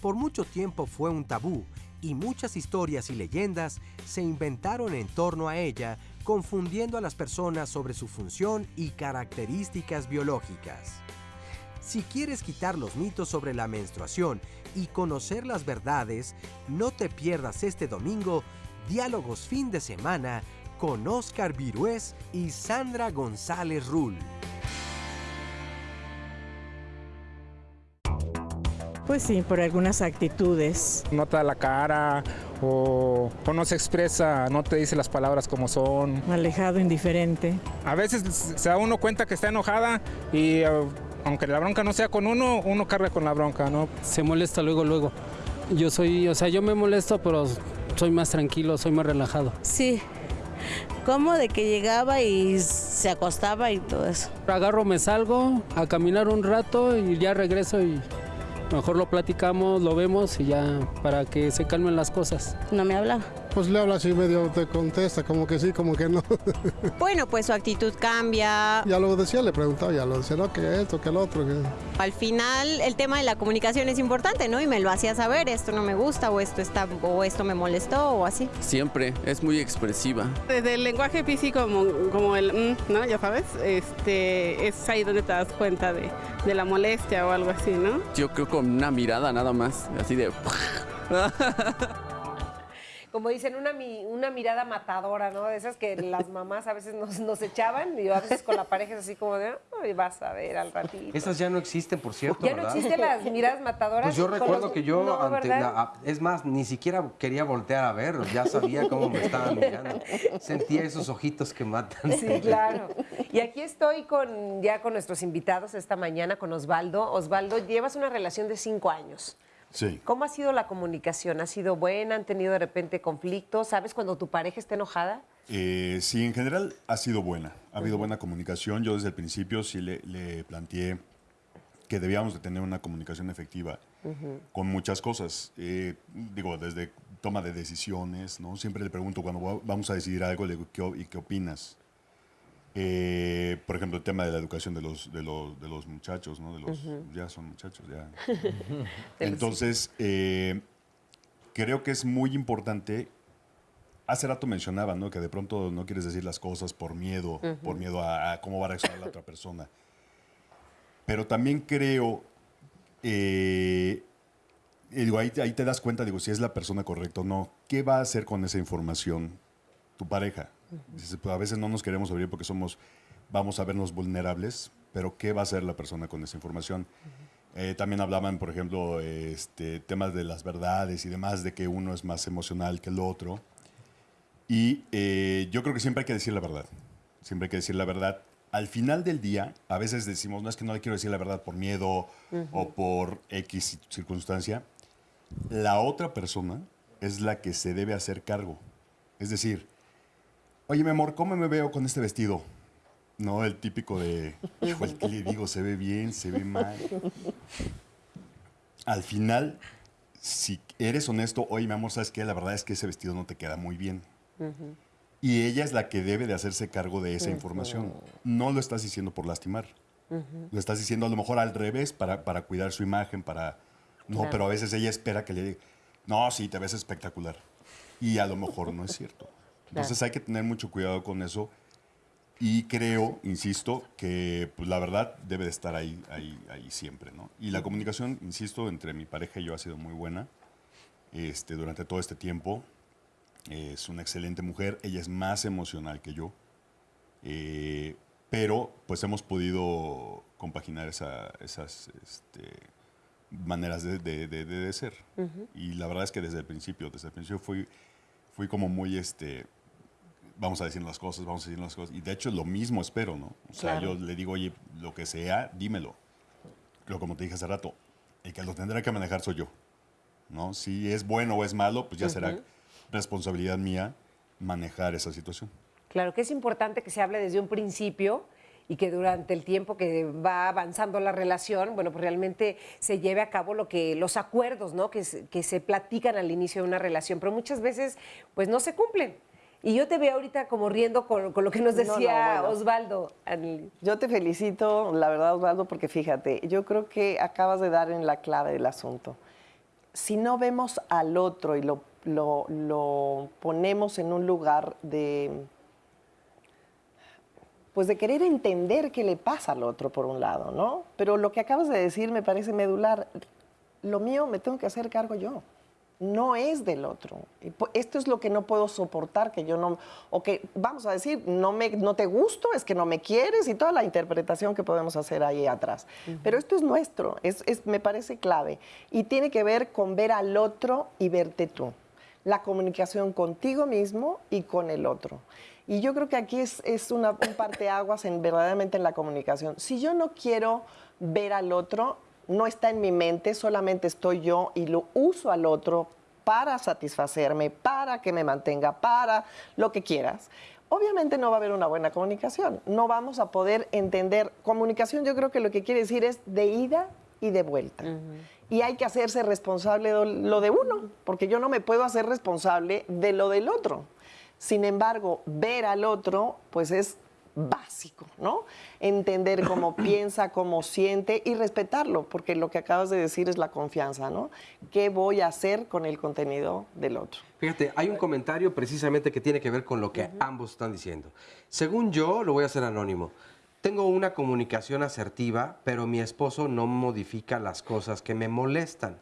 Por mucho tiempo fue un tabú y muchas historias y leyendas se inventaron en torno a ella, confundiendo a las personas sobre su función y características biológicas. Si quieres quitar los mitos sobre la menstruación y conocer las verdades, no te pierdas este domingo Diálogos fin de semana con Oscar Virués y Sandra González Rull. Pues sí, por algunas actitudes. No te da la cara o, o no se expresa, no te dice las palabras como son. Alejado, indiferente. A veces se da uno cuenta que está enojada y eh, aunque la bronca no sea con uno, uno carga con la bronca, ¿no? Se molesta luego, luego. Yo soy, o sea, yo me molesto, pero soy más tranquilo, soy más relajado. Sí. Como de que llegaba y se acostaba y todo eso. Agarro, me salgo a caminar un rato y ya regreso y mejor lo platicamos, lo vemos y ya para que se calmen las cosas. No me habla. Pues le habla así medio, te contesta, como que sí, como que no. Bueno, pues su actitud cambia. ya lo decía, le preguntaba, ya lo decía, no, que esto, que el otro. Que... Al final el tema de la comunicación es importante, ¿no? Y me lo hacía saber, esto no me gusta o esto está o esto me molestó o así. Siempre, es muy expresiva. Desde el lenguaje físico, como, como el, mm, ¿no? Ya sabes, este, es ahí donde te das cuenta de, de la molestia o algo así, ¿no? Yo creo con una mirada nada más, así de... Como dicen, una, una mirada matadora, ¿no? De esas que las mamás a veces nos, nos echaban y a veces con la pareja es así como de, ay, vas a ver al ratito. Esas ya no existen, por cierto, Ya no existen las miradas matadoras. Pues yo recuerdo los- que yo, No, es más, ni siquiera quería voltear a ver, ya sabía cómo me estaban mirando. Sentía esos ojitos que matan. Sí, claro. Y aquí estoy con ya con nuestros invitados esta mañana, con Osvaldo. Osvaldo, llevas una relación de cinco años. Sí. ¿Cómo ha sido la comunicación? ¿Ha sido buena? ¿Han tenido de repente conflictos? ¿Sabes cuando tu pareja está enojada? Eh, sí, en general ha sido buena. Ha habido buena comunicación. Yo desde el principio sí le, le planteé que debíamos de tener una comunicación efectiva con muchas cosas. Eh, digo, desde toma de decisiones, ¿no? Siempre le pregunto cuando va- vamos a decidir algo, le digo, ¿qué, ¿y qué opinas? Eh, por ejemplo, el tema de la educación de los, de los, de los muchachos, ¿no? De los. Ya son muchachos, ya. Entonces, eh, creo que es muy importante. Hace rato mencionaba, ¿no? Que de pronto no quieres decir las cosas por miedo, por miedo a, a cómo va a reaccionar la otra persona. Pero también creo, eh, digo, ahí, ahí te das cuenta, digo, si es la persona correcta o no. ¿Qué va a hacer con esa información tu pareja? Pues, a veces no nos queremos abrir porque somos, vamos a vernos vulnerables, pero ¿qué va a hacer la persona con esa información? Eh, también hablaban, por ejemplo, este, temas de las verdades y demás, de que uno es más emocional que el otro. Y eh, yo creo que siempre hay que decir la verdad. Siempre hay que decir la verdad, al final del día, a veces decimos, no es que no le quiero decir la verdad por miedo Ujú. o por X circunstancia. La otra persona es la que se debe hacer cargo. Es decir, oye, mi amor, ¿cómo me veo con este vestido? No el típico de, hijo, el que le digo, se ve bien, se ve mal. Al final, si eres honesto, oye, mi amor, ¿sabes qué? La verdad es que ese vestido no te queda muy bien. Y ella es la que debe de hacerse cargo de esa información. No lo estás diciendo por lastimar. Lo estás diciendo a lo mejor al revés para, para cuidar su imagen, para... No, Claro. pero a veces ella espera que le diga, no, sí, te ves espectacular. Y a lo mejor no es cierto. Entonces hay que tener mucho cuidado con eso. Y creo, insisto, que pues, la verdad debe de estar ahí, ahí, ahí siempre, ¿no? Y la comunicación, insisto, entre mi pareja y yo ha sido muy buena este, durante todo este tiempo. Es una excelente mujer, ella es más emocional que yo, eh, pero pues hemos podido compaginar esa- esas este, maneras de, de- de- de ser. Y la verdad es que desde el principio, desde el principio fui, fui como muy, este, vamos a decir las cosas, vamos a decir las cosas. Y de hecho lo mismo espero, ¿no? O sea, Claro. yo le digo, oye, lo que sea, dímelo. Pero como te dije hace rato, el que lo tendrá que manejar soy yo. ¿no? Si es bueno o es malo, pues ya será Ujú. responsabilidad mía manejar esa situación. Claro que es importante que se hable desde un principio y que durante el tiempo que va avanzando la relación, bueno, pues realmente se lleve a cabo lo que los acuerdos, ¿no? Que, que se platican al inicio de una relación, pero muchas veces pues no se cumplen. Y yo te veo ahorita como riendo con, con lo que nos No, no, decía bueno. Osvaldo. Yo te felicito, la verdad, Osvaldo, porque fíjate, yo creo que acabas de dar en la clave del asunto. Si no vemos al otro y lo, lo- lo ponemos en un lugar de, pues de querer entender qué le pasa al otro, por un lado, ¿no? Pero lo que acabas de decir me parece medular. Lo mío me tengo que hacer cargo yo. No es del otro. Esto es lo que no puedo soportar, que yo no, o que vamos a decir, no, me, no te gusto, es que no me quieres y toda la interpretación que podemos hacer ahí atrás. Pero esto es nuestro, es, es- me parece clave. Y tiene que ver con ver al otro y verte tú. La comunicación contigo mismo y con el otro. Y yo creo que aquí es, es una, un parteaguas en, verdaderamente en la comunicación. Si yo no quiero ver al otro, no está en mi mente, solamente estoy yo y lo uso al otro para satisfacerme, para que me mantenga, para lo que quieras. Obviamente no va a haber una buena comunicación, no vamos a poder entender. Comunicación yo creo que lo que quiere decir es de ida y de vuelta. Y hay que hacerse responsable de lo de uno, porque yo no me puedo hacer responsable de lo del otro. Sin embargo, ver al otro, pues es básico, ¿no? Entender cómo piensa, cómo siente y respetarlo, porque lo que acabas de decir es la confianza, ¿no? ¿Qué voy a hacer con el contenido del otro? Fíjate, hay un comentario precisamente que tiene que ver con lo que ambos están diciendo. Según yo, lo voy a hacer anónimo. Tengo una comunicación asertiva, pero mi esposo no modifica las cosas que me molestan.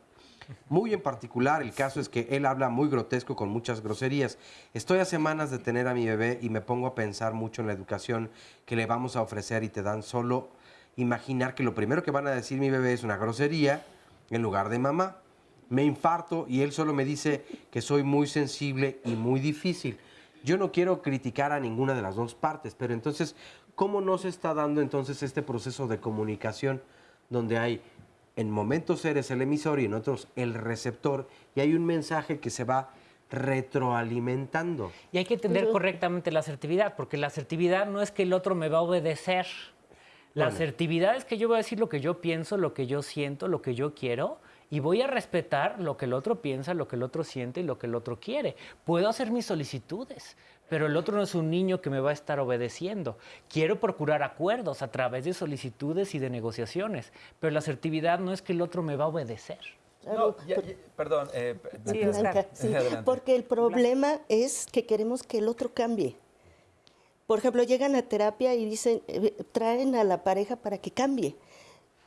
Muy en particular, el caso es que él habla muy grotesco con muchas groserías. Estoy a semanas de tener a mi bebé y me pongo a pensar mucho en la educación que le vamos a ofrecer y te dan solo imaginar que lo primero que van a decir mi bebé es una grosería en lugar de mamá. Me infarto y él solo me dice que soy muy sensible y muy difícil. Yo no quiero criticar a ninguna de las dos partes, pero entonces, ¿cómo no se está dando entonces este proceso de comunicación donde hay en momentos eres el emisor y en otros el receptor y hay un mensaje que se va retroalimentando? Y hay que entender correctamente la asertividad, porque la asertividad no es que el otro me va a obedecer. La Bueno. asertividad es que yo voy a decir lo que yo pienso, lo que yo siento, lo que yo quiero, y voy a respetar lo que el otro piensa, lo que el otro siente y lo que el otro quiere. Puedo hacer mis solicitudes, pero el otro no es un niño que me va a estar obedeciendo. Quiero procurar acuerdos a través de solicitudes y de negociaciones, pero la asertividad no es que el otro me va a obedecer. No, ya- ya- perdón. eh, Sí, Blanca. Porque el problema es que queremos que el otro cambie. Por ejemplo, llegan a terapia y dicen, eh, traen a la pareja para que cambie.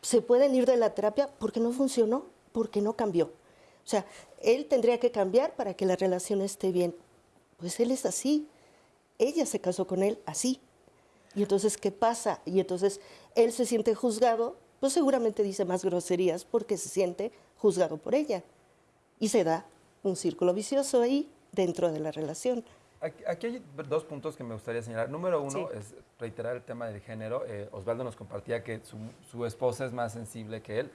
Se pueden ir de la terapia porque no funcionó, porque no cambió. O sea, él tendría que cambiar para que la relación esté bien. Pues él es así. Ella se casó con él así. Y entonces, ¿qué pasa? Y entonces él se siente juzgado, pues seguramente dice más groserías porque se siente juzgado por ella. Y se da un círculo vicioso ahí dentro de la relación. Aquí, hay dos puntos que me gustaría señalar. Número uno Sí. es reiterar el tema del género. Eh, Osvaldo nos compartía que su, su esposa es más sensible que él.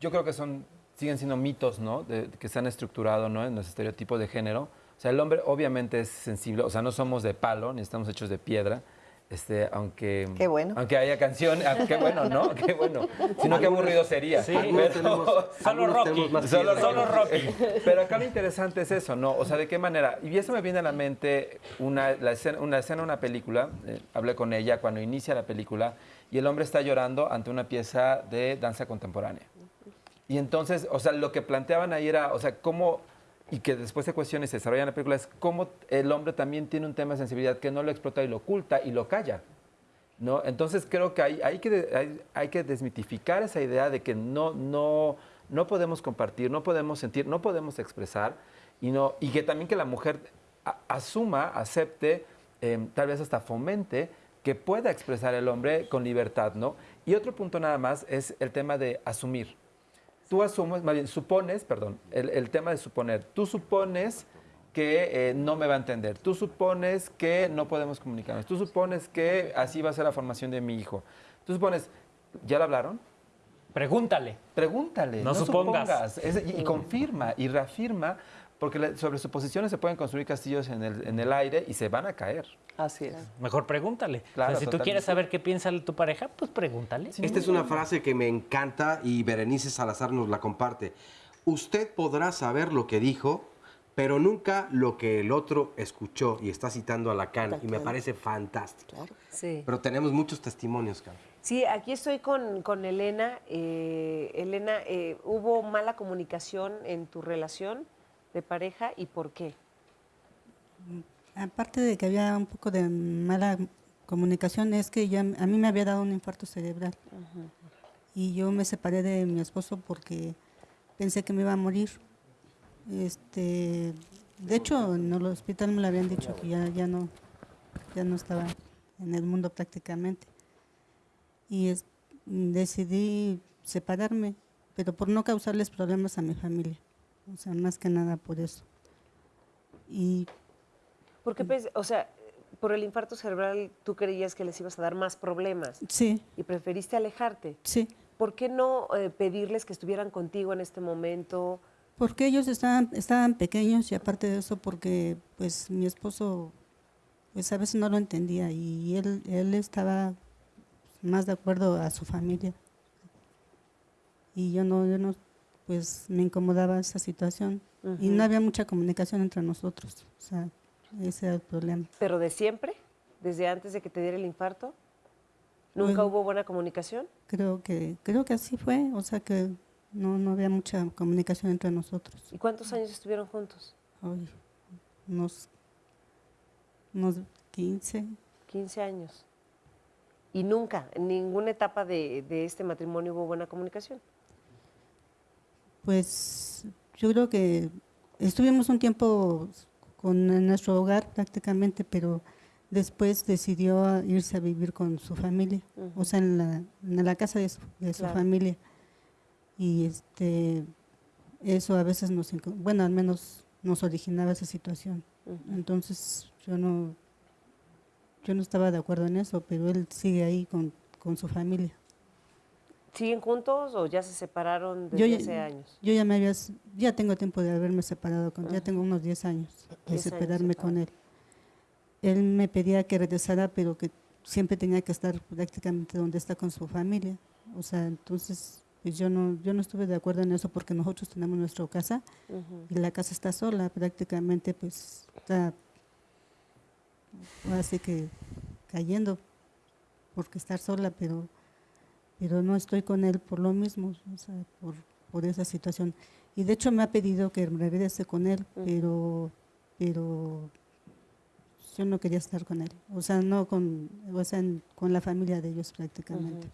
Yo creo que son siguen siendo mitos, ¿no? De- que se han estructurado, ¿no? En los estereotipos de género. O sea, el hombre obviamente es sensible. O sea, no somos de palo ni estamos hechos de piedra. Este, aunque, Qué bueno. aunque haya canción, ah, qué bueno, ¿no? Qué bueno. Si no, qué aburrido sería. Sí, Pero- tenemos- Solo Rocky. Solo, solo Rocky. Pero acá lo interesante es eso, ¿no? O sea, ¿de qué manera? Y eso me viene a la mente una, la escena, una escena, una película. eh, hablé con ella cuando inicia la película y el hombre está llorando ante una pieza de danza contemporánea. Y entonces, o sea, lo que planteaban ahí era, o sea, cómo, y que después se cuestiona y se desarrolla en la película, es cómo el hombre también tiene un tema de sensibilidad que no lo explota y lo oculta y lo calla. ¿no? Entonces creo que hay, hay, que hay, que desmitificar esa idea de que no, no, no podemos compartir, no podemos sentir, no podemos expresar y, no, y que también que la mujer asuma, acepte, eh, tal vez hasta fomente que pueda expresar el hombre con libertad. ¿no? Y otro punto nada más es el tema de asumir. Tú asumes, más bien supones, perdón, el, el tema de suponer. Tú supones que eh, no me va a entender. Tú supones que no podemos comunicarnos. Tú supones que así va a ser la formación de mi hijo. Tú supones, ¿ya lo hablaron? Pregúntale. Pregúntale. No supongas. Es- y, y confirma y reafirma, porque sobre suposiciones se pueden construir castillos en el, en el aire y se van a caer. Así es. Mejor pregúntale. Claro, O sea, si tú totalmente. quieres saber qué piensa tu pareja, pues pregúntale. Esta es una frase que me encanta y Berenice Salazar nos la comparte. Usted podrá saber lo que dijo, pero nunca lo que el otro escuchó. Y está citando a Lacan y me parece fantástico. Sí. Pero tenemos muchos testimonios, Carlos. Sí, aquí estoy con, con Elena. Eh, Elena, eh, ¿hubo mala comunicación en tu relación de pareja y por qué? Aparte de que había un poco de mala comunicación, es que ya, a mí me había dado un infarto cerebral y yo me separé de mi esposo porque pensé que me iba a morir. Este, de hecho, en el hospital me lo habían dicho que ya, ya no, ya no estaba en el mundo prácticamente. Y es- decidí separarme, pero por no causarles problemas a mi familia. O sea, más que nada por eso. Y ¿Por qué pens- o sea, por el infarto cerebral tú creías que les ibas a dar más problemas sí, y preferiste alejarte? sí. ¿Por qué no eh, pedirles que estuvieran contigo en este momento? Porque ellos estaban, estaban pequeños y aparte de eso porque pues mi esposo pues a veces no lo entendía y él, él estaba más de acuerdo a su familia. Y yo no, yo no, pues me incomodaba esa situación. Y no había mucha comunicación entre nosotros. O sea, ese era el problema. ¿Pero de siempre? ¿Desde antes de que te diera el infarto? ¿Nunca Bueno. hubo buena comunicación? Creo que, creo que así fue, o sea que no, no había mucha comunicación entre nosotros. ¿Y cuántos años estuvieron juntos? Ay, unos, unos 15. 15 años. Y nunca, en ninguna etapa de, de este matrimonio hubo buena comunicación. Pues yo creo que estuvimos un tiempo con en nuestro hogar prácticamente, pero después decidió irse a vivir con su familia, o sea, en la, en la casa de su, de su Claro. familia. Y este eso a veces nos, bueno, al menos nos originaba esa situación. Entonces yo no, yo no estaba de acuerdo en eso, pero él sigue ahí con, con su familia. ¿Siguen juntos o ya se separaron Yo desde ya- hace años? Yo ya me había, ya tengo tiempo de haberme separado con, ya tengo unos 10 años de 10 años separarme con él. Él me pedía que regresara, pero que siempre tenía que estar prácticamente donde está con su familia. O sea, entonces pues yo no, yo no estuve de acuerdo en eso porque nosotros tenemos nuestra casa y la casa está sola, prácticamente pues está así que cayendo porque estar sola, pero pero no estoy con él por lo mismo, o sea, por, por esa situación. Y de hecho me ha pedido que regrese con él, pero pero yo no quería estar con él, o sea, no con, o sea, con la familia de ellos prácticamente.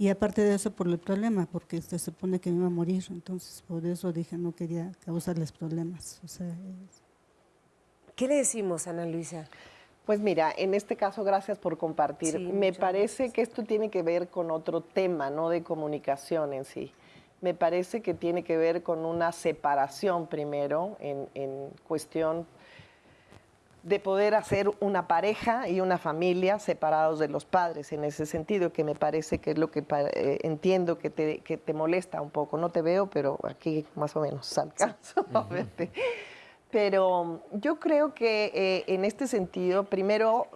Y aparte de eso, por el problema, porque se supone que me iba a morir, entonces por eso dije no quería causarles problemas. O sea, es- ¿Qué le decimos, Ana Luisa? Pues mira, en este caso, gracias por compartir. Sí, Me parece que esto tiene que ver con otro tema, no de comunicación en sí. Me parece que tiene que ver con una separación primero en, en cuestión de poder hacer una pareja y una familia separados de los padres en ese sentido, que me parece que es lo que eh, entiendo que te, que te, molesta un poco. No te veo, pero aquí más o menos alcanzo a verte. Pero yo creo que eh, en este sentido, primero,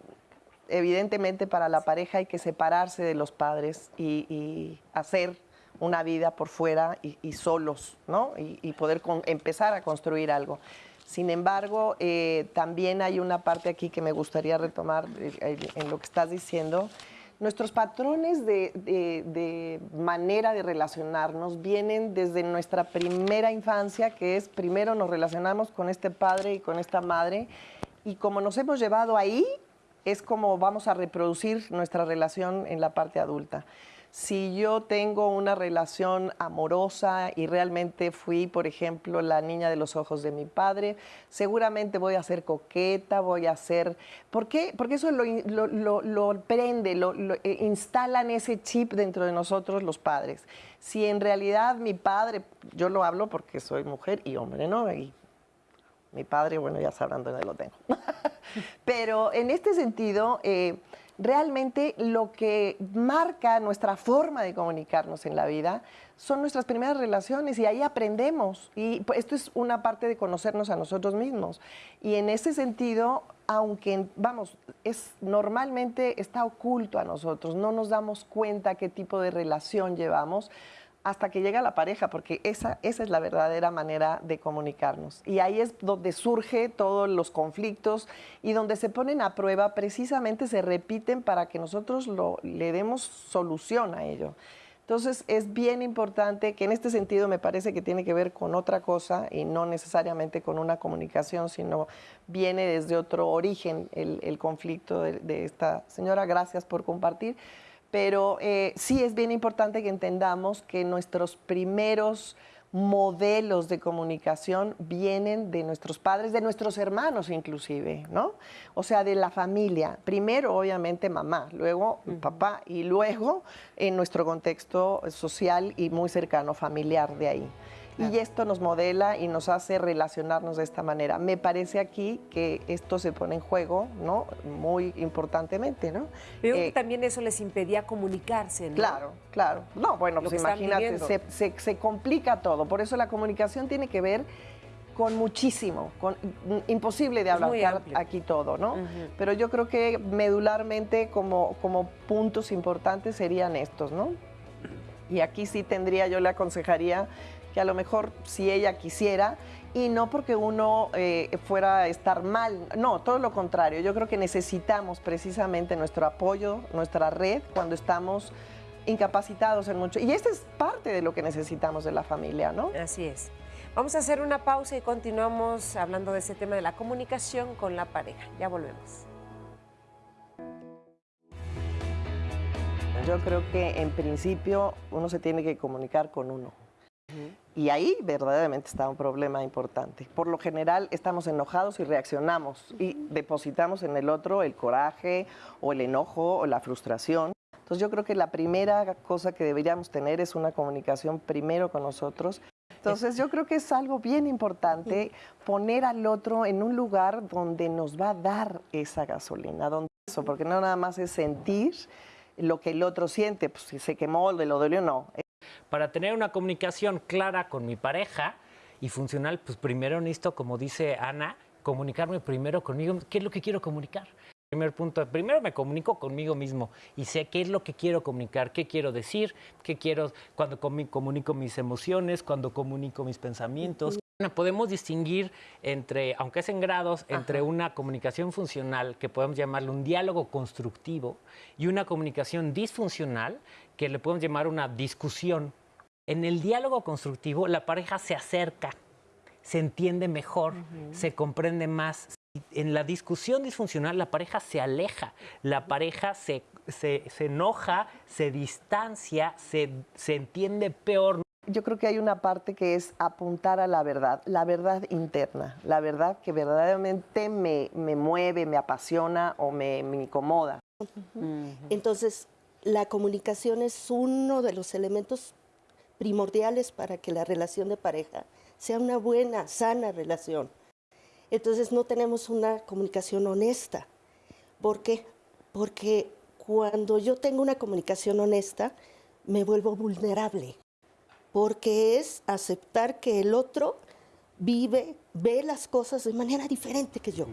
evidentemente para la pareja hay que separarse de los padres y, hacer una vida por fuera y, solos, ¿no? Y, poder empezar a construir algo. Sin embargo, eh, también hay una parte aquí que me gustaría retomar eh, en lo que estás diciendo. Nuestros patrones de, manera de relacionarnos vienen desde nuestra primera infancia, que es primero nos relacionamos con este padre y con esta madre, y como nos hemos llevado ahí, es como vamos a reproducir nuestra relación en la parte adulta si yo tengo una relación amorosa y realmente fui, por ejemplo, la niña de los ojos de mi padre, seguramente voy a ser coqueta, voy a ser... ¿Por qué? Porque eso lo, lo, prende, lo, eh, instalan ese chip dentro de nosotros los padres. Si en realidad mi padre, yo lo hablo porque soy mujer y hombre, ¿no? Y mi padre, bueno, ya sabrán dónde lo tengo. Pero en este sentido... Eh, realmente lo que marca nuestra forma de comunicarnos en la vida son nuestras primeras relaciones y ahí aprendemos. Y pues, esto es una parte de conocernos a nosotros mismos. Y en ese sentido, aunque, vamos, es normalmente está oculto a nosotros, no nos damos cuenta qué tipo de relación llevamos, hasta que llega la pareja, porque esa, esa es la verdadera manera de comunicarnos. Y ahí es donde surge todos los conflictos y donde se ponen a prueba, precisamente se repiten para que nosotros lo, le demos solución a ello. Entonces es bien importante que en este sentido me parece que tiene que ver con otra cosa y no necesariamente con una comunicación, sino viene desde otro origen el, conflicto de, de esta señora. Gracias por compartir pero eh, sí es bien importante que entendamos que nuestros primeros modelos de comunicación vienen de nuestros padres, de nuestros hermanos inclusive, ¿no? O sea, de la familia. Primero, obviamente, mamá, luego papá y luego en nuestro contexto social y muy cercano familiar de ahí. Y esto nos modela y nos hace relacionarnos de esta manera. Me parece aquí que esto se pone en juego, ¿no? Muy importantemente, ¿no? Pero que eh, también eso les impedía comunicarse, ¿no? Claro, claro. No, bueno, pues imagínate, se, se, complica todo. Por eso la comunicación tiene que ver con muchísimo, con imposible de hablar aquí todo, ¿no? Pero yo creo que medularmente como, como puntos importantes serían estos, ¿no? Y aquí sí tendría, yo le aconsejaría que a lo mejor si ella quisiera, y no porque uno eh, fuera a estar mal, no, todo lo contrario, yo creo que necesitamos precisamente nuestro apoyo, nuestra red cuando estamos incapacitados en mucho, y esta es parte de lo que necesitamos de la familia, ¿no? Así es. Vamos a hacer una pausa y continuamos hablando de ese tema de la comunicación con la pareja. Ya volvemos. Yo creo que en principio uno se tiene que comunicar con uno. Y ahí verdaderamente está un problema importante. Por lo general estamos enojados y reaccionamos y depositamos en el otro el coraje o el enojo o la frustración. Entonces yo creo que la primera cosa que deberíamos tener es una comunicación primero con nosotros. Entonces yo creo que es algo bien importante poner al otro en un lugar donde nos va a dar esa gasolina, donde eso, porque no nada más es sentir lo que el otro siente, pues si se quemó, le lo dolió, no para tener una comunicación clara con mi pareja y funcional, pues primero necesito, como dice Ana, comunicarme primero conmigo. ¿Qué es lo que quiero comunicar? Primer punto, primero me comunico conmigo mismo y sé qué es lo que quiero comunicar, qué quiero decir, qué quiero cuando comunico mis emociones, cuando comunico mis pensamientos. Podemos distinguir entre, aunque es en grados, entre una comunicación funcional, que podemos llamarle un diálogo constructivo, y una comunicación disfuncional, que le podemos llamar una discusión. En el diálogo constructivo, la pareja se acerca, se entiende mejor, se comprende más. En la discusión disfuncional, la pareja se aleja, la pareja se, se, enoja, se distancia, se, se entiende peor. Yo creo que hay una parte que es apuntar a la verdad, la verdad interna, la verdad que verdaderamente me, me mueve, me apasiona o me, me incomoda. Entonces, la comunicación es uno de los elementos primordiales para que la relación de pareja sea una buena, sana relación. Entonces no tenemos una comunicación honesta. ¿Por qué? Porque cuando yo tengo una comunicación honesta, me vuelvo vulnerable. Porque es aceptar que el otro vive, ve las cosas de manera diferente que yo.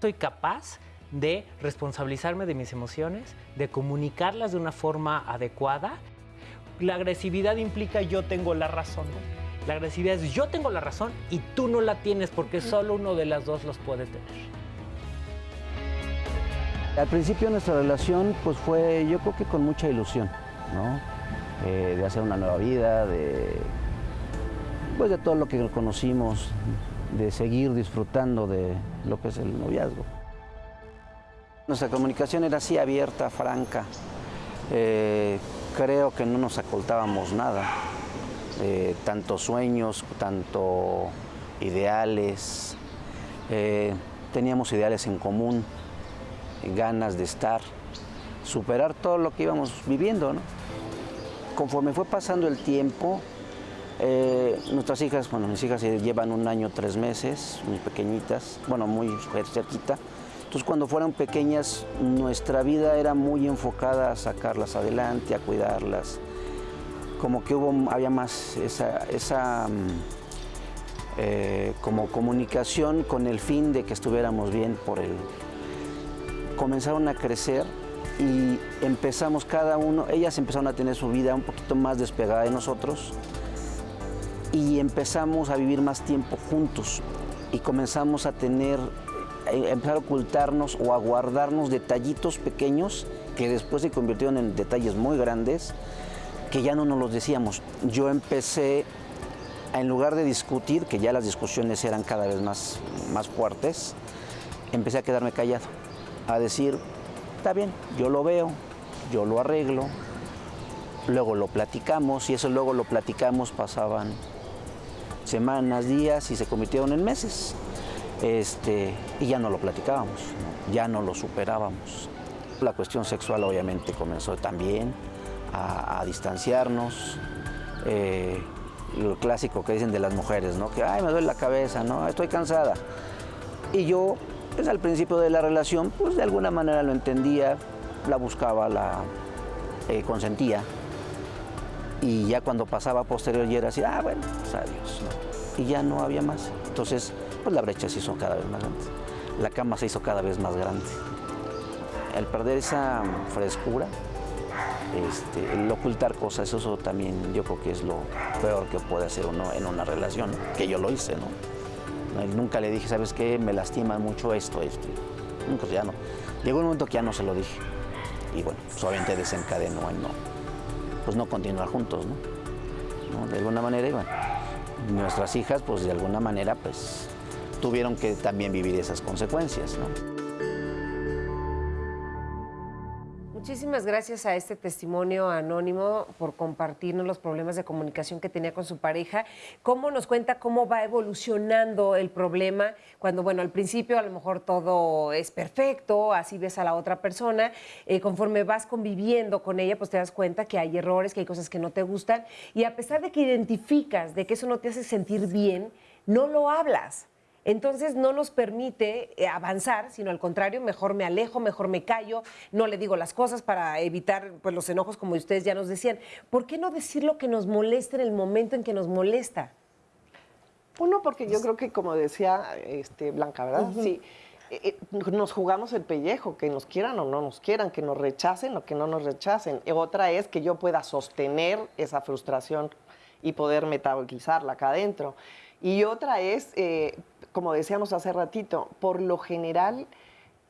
Soy capaz de responsabilizarme de mis emociones, de comunicarlas de una forma adecuada. La agresividad implica yo tengo la razón. La agresividad es yo tengo la razón y tú no la tienes porque solo uno de las dos los puede tener. Al principio nuestra relación pues fue yo creo que con mucha ilusión, ¿no? Eh, de hacer una nueva vida, de, pues de todo lo que conocimos, de seguir disfrutando de lo que es el noviazgo. Nuestra comunicación era así abierta, franca. Eh, creo que no nos ocultábamos nada. Eh, tanto sueños, tanto ideales. Eh, teníamos ideales en común, ganas de estar, superar todo lo que íbamos viviendo. Conforme fue pasando el tiempo, eh, nuestras hijas, bueno, mis hijas llevan un año, tres meses, muy pequeñitas, bueno, muy cerquita. Entonces, cuando fueron pequeñas, nuestra vida era muy enfocada a sacarlas adelante, a cuidarlas. Como que hubo, había más esa, mm, eh, como comunicación con el fin de que estuviéramos bien por el... Comenzaron a crecer y empezamos cada uno, ellas empezaron a tener su vida un poquito más despegada de nosotros y empezamos a vivir más tiempo juntos y comenzamos a tener, empezar a ocultarnos o a guardarnos detallitos pequeños que después se convirtieron en detalles muy grandes que ya no nos los decíamos. Yo empecé, en lugar de discutir, que ya las discusiones eran cada vez más, más fuertes, empecé a quedarme callado, a decir, está bien, yo lo veo, yo lo arreglo, luego lo platicamos y eso luego lo platicamos pasaban semanas, días y se convirtieron en meses. Este, y ya no lo platicábamos, ya no lo superábamos. La cuestión sexual obviamente comenzó también a, distanciarnos. Eh, lo clásico que dicen de las mujeres, ¿no? Que, ay, me duele la cabeza, ¿no? Estoy cansada. Y yo, pues al principio de la relación, pues de alguna manera lo entendía, la buscaba, la eh, consentía. Y ya cuando pasaba posterior y era así, ah, bueno, pues adiós. Y ya no había más. Entonces, pues la brecha se hizo cada vez más grande. La cama se hizo cada vez más grande. El perder esa frescura, este, el ocultar cosas, eso también yo creo que es lo peor que puede hacer uno en una relación, que yo lo hice, ¿no? Nunca le dije, ¿sabes qué? Me lastima mucho esto, esto. Nunca, ya no. Llegó un momento que ya no se lo dije. Y bueno, pues obviamente desencadenó en no, pues no continuar juntos, ¿no? De alguna manera, y nuestras hijas, pues de alguna manera, pues tuvieron que también vivir esas consecuencias. Muchísimas gracias a este testimonio anónimo por compartirnos los problemas de comunicación que tenía con su pareja. ¿Cómo nos cuenta cómo va evolucionando el problema? Cuando, bueno, al principio a lo mejor todo es perfecto, así ves a la otra persona. Eh, conforme vas conviviendo con ella, pues te das cuenta que hay errores, que hay cosas que no te gustan. Y a pesar de que identificas de que eso no te hace sentir bien, no lo hablas. Entonces no nos permite eh, avanzar, sino al contrario, mejor me alejo, mejor me callo, no le digo las cosas para evitar pues, los enojos, como ustedes ya nos decían. ¿Por qué no decir lo que nos molesta en el momento en que nos molesta? Uno, porque yo creo que, como decía este, Blanca, ¿verdad? Ujú. Sí. eh, eh, nos jugamos el pellejo, que nos quieran o no nos quieran, que nos rechacen o que no nos rechacen. Otra es que yo pueda sostener esa frustración y poder metabolizarla acá adentro. Y otra es, eh, como decíamos hace ratito, por lo general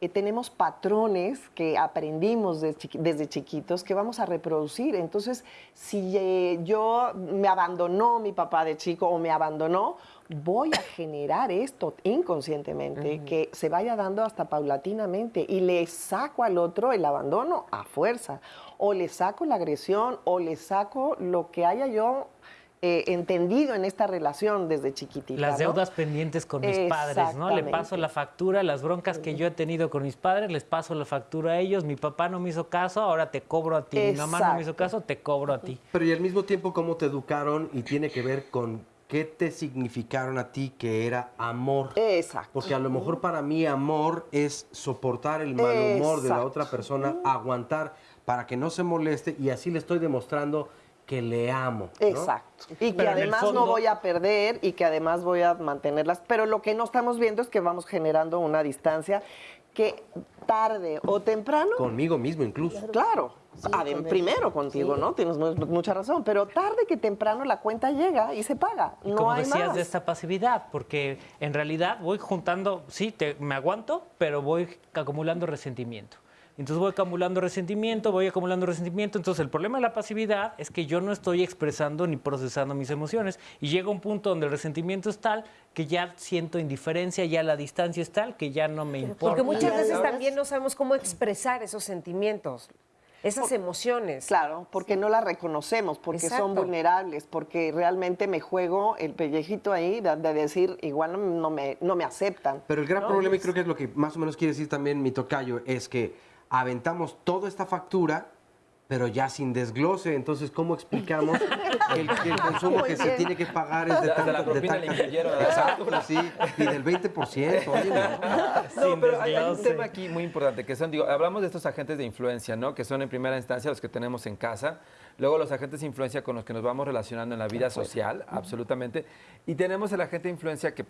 eh, tenemos patrones que aprendimos de chiqui- desde chiquitos que vamos a reproducir. Entonces, si eh, yo me abandonó mi papá de chico o me abandonó, voy a generar esto inconscientemente, que se vaya dando hasta paulatinamente y le saco al otro el abandono a fuerza, o le saco la agresión, o le saco lo que haya yo eh, entendido en esta relación desde chiquitita. Las ¿no? deudas pendientes con mis padres, ¿no? Le paso la factura, las broncas que yo he tenido con mis padres, les paso la factura a ellos. Mi papá no me hizo caso, ahora te cobro a ti. Mi mamá no me hizo caso, te cobro a ti. Pero y al mismo tiempo cómo te educaron y tiene que ver con ¿qué te significaron a ti que era amor? Exacto. Porque a lo mejor para mí amor es soportar el mal humor de la otra persona, aguantar para que no se moleste y así le estoy demostrando que le amo. ¿no? Exacto. Y que Pero además fondo- no voy a perder y que además voy a mantenerlas. Pero lo que no estamos viendo es que vamos generando una distancia que tarde o temprano. Conmigo mismo incluso. Claro. Adem- con él. primero contigo, Sí. ¿no? Tienes mu- mucha razón. Pero tarde que temprano la cuenta llega y se paga. No como hay decías más. de esta pasividad, porque en realidad voy juntando, sí, te- me aguanto, pero voy acumulando resentimiento. Entonces voy acumulando resentimiento, voy acumulando resentimiento. Entonces el problema de la pasividad es que yo no estoy expresando ni procesando mis emociones. Y llega un punto donde el resentimiento es tal que ya siento indiferencia, ya la distancia es tal que ya no me importa. Porque muchas veces también no sabemos cómo expresar esos sentimientos, esas emociones. Claro, porque no las reconocemos, porque son vulnerables, porque realmente me juego el pellejito ahí de, de decir, igual no, no me, no me aceptan. Pero el gran ¿no? problema, y creo que es lo que más o menos quiere decir también mi tocayo, es que aventamos toda esta factura, pero ya sin desglose. Entonces, ¿cómo explicamos que el, que el consumo Muy que se tiene que pagar es de Hasta la tanto? de Exacto, factura. sí, y del 20%. Oye, no. No, pero hay, hay un tema aquí muy importante, que son, digo, hablamos de estos agentes de influencia, ¿no? Que son en primera instancia los que tenemos en casa, luego los agentes de influencia con los que nos vamos relacionando en la vida social, absolutamente, y tenemos el agente de influencia que,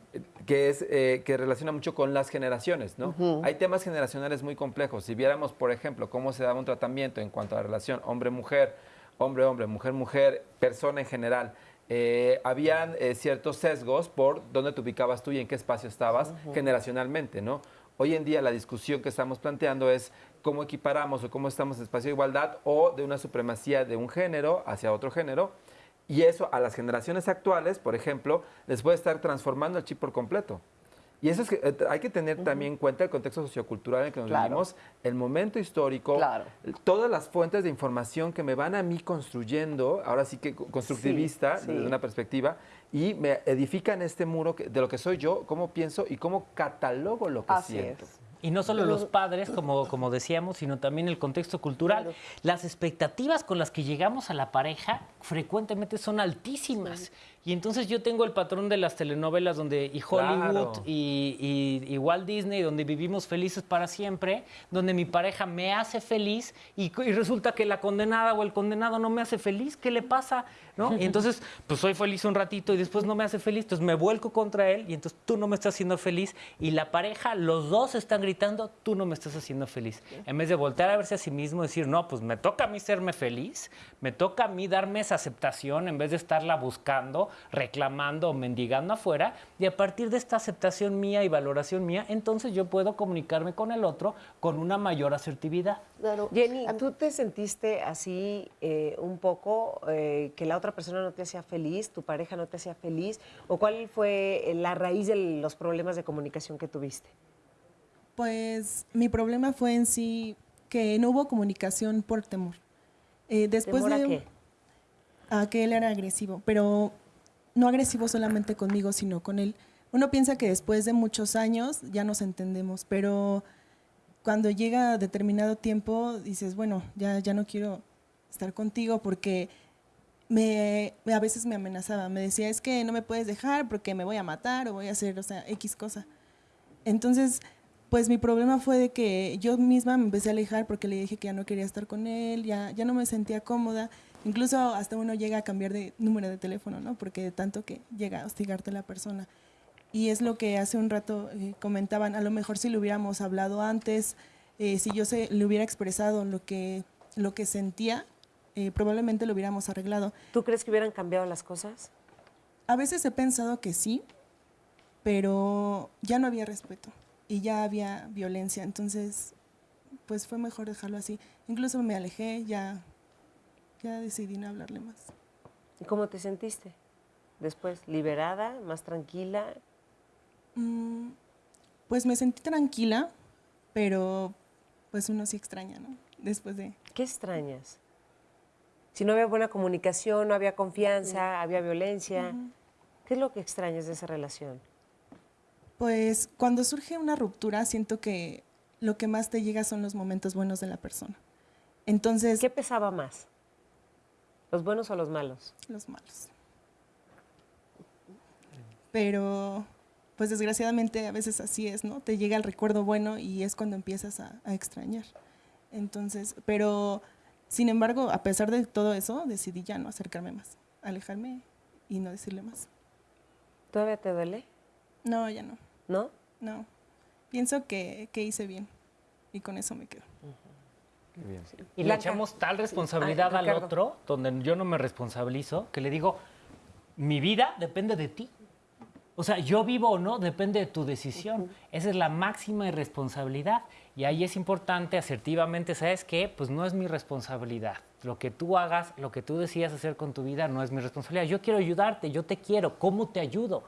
que es, eh, que relaciona mucho con las generaciones, ¿no? Hay temas generacionales muy complejos. Si viéramos, por ejemplo, cómo se daba un tratamiento en cuanto a la relación hombre-mujer, hombre-hombre, mujer-mujer, persona en general, eh, habían eh, ciertos sesgos por dónde te ubicabas tú y en qué espacio estabas Ujú. generacionalmente, ¿no? Hoy en día la discusión que estamos planteando es cómo equiparamos o cómo estamos en espacio de igualdad o de una supremacía de un género hacia otro género. Y eso a las generaciones actuales, por ejemplo, les puede estar transformando el chip por completo. Y eso es que eh, hay que tener también en cuenta el contexto sociocultural en el que nos Claro. vivimos, el momento histórico, Claro. todas las fuentes de información que me van a mí construyendo, ahora sí que co- constructivista, Sí, desde una perspectiva, y me edifican este muro que- de lo que soy yo, cómo pienso y cómo catalogo lo que Así siento. es. Y no solo los padres, como, como decíamos, sino también el contexto cultural. Las expectativas con las que llegamos a la pareja frecuentemente son altísimas. Y entonces yo tengo el patrón de las telenovelas donde y Hollywood Claro. y, y- y Walt Disney, donde vivimos felices para siempre, donde mi pareja me hace feliz y, y resulta que la condenada o el condenado no me hace feliz. ¿Qué le pasa? ¿No? Y entonces, pues soy feliz un ratito y después no me hace feliz, entonces me vuelco contra él y entonces tú no me estás haciendo feliz y la pareja, los dos están gritando, tú no me estás haciendo feliz. En vez de voltear a verse a sí mismo y decir, no, pues me toca a mí serme feliz, me toca a mí darme esa aceptación en vez de estarla buscando, reclamando o mendigando afuera y a partir de esta aceptación mía y valoración mía, entonces yo puedo comunicarme con el otro con una mayor asertividad. Jenny, ¿tú te sentiste así eh, un poco eh, que la otra persona no te hacía feliz, tu pareja no te hacía feliz? ¿O cuál fue la raíz de los problemas de comunicación que tuviste? Pues mi problema fue en sí que no hubo comunicación por temor. Eh, después ¿Temor a de qué? a que él era agresivo, pero no agresivo solamente conmigo, sino con él. Uno piensa que después de muchos años ya nos entendemos, pero cuando llega determinado tiempo dices, bueno, ya, ya no quiero estar contigo porque me, a veces me amenazaba, me decía, es que no me puedes dejar porque me voy a matar o voy a hacer, o sea, X cosa. Entonces, pues mi problema fue de que yo misma me empecé a alejar porque le dije que ya no quería estar con él, ya, ya no me sentía cómoda. Incluso hasta uno llega a cambiar de número de teléfono, ¿no? Porque de tanto que llega a hostigarte la persona. Y es lo que hace un rato eh, comentaban, a lo mejor si lo hubiéramos hablado antes, eh, si yo se, le hubiera expresado lo que, lo que sentía, eh, probablemente lo hubiéramos arreglado. ¿Tú crees que hubieran cambiado las cosas? A veces he pensado que sí, pero ya no había respeto y ya había violencia, entonces pues fue mejor dejarlo así. Incluso me alejé, ya, ya decidí no hablarle más. ¿Y cómo te sentiste? Después, liberada, más tranquila. Mm, pues me sentí tranquila, pero pues uno sí extraña, ¿no? Después de... ¿Qué extrañas? Si no había buena comunicación, no había confianza, había violencia. ¿Qué es lo que extrañas de esa relación? Pues cuando surge una ruptura siento que lo que más te llega son los momentos buenos de la persona. Entonces... ¿Qué pesaba más? ¿Los buenos o los malos? Los malos. pero pues desgraciadamente a veces así es, ¿no? Te llega el recuerdo bueno y es cuando empiezas a, a extrañar. Entonces, pero sin embargo, a pesar de todo eso, decidí ya no acercarme más, alejarme y no decirle más. ¿Todavía te duele? No, ya no. ¿No? No. Pienso que, que hice bien y con eso me quedo. Y le Blanca. echamos tal responsabilidad Ay, al otro, donde yo no me responsabilizo, que le digo, mi vida depende de ti. O sea, yo vivo o no depende de tu decisión. Esa es la máxima irresponsabilidad. Y ahí es importante asertivamente, ¿sabes qué? Pues no es mi responsabilidad. Lo que tú hagas, lo que tú decidas hacer con tu vida no es mi responsabilidad. Yo quiero ayudarte, yo te quiero, ¿cómo te ayudo?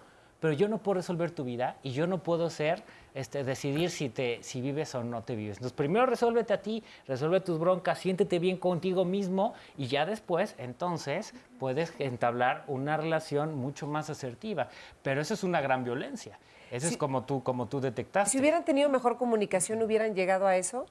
Pero yo no puedo resolver tu vida y yo no puedo ser, este, decidir si, te, si vives o no te vives. Entonces, primero resuélvete a ti, resuelve tus broncas, siéntete bien contigo mismo y ya después, entonces, puedes entablar una relación mucho más asertiva. Pero eso es una gran violencia. Eso Sí. es como tú, como tú detectaste. Si hubieran tenido mejor comunicación, ¿hubieran llegado a eso?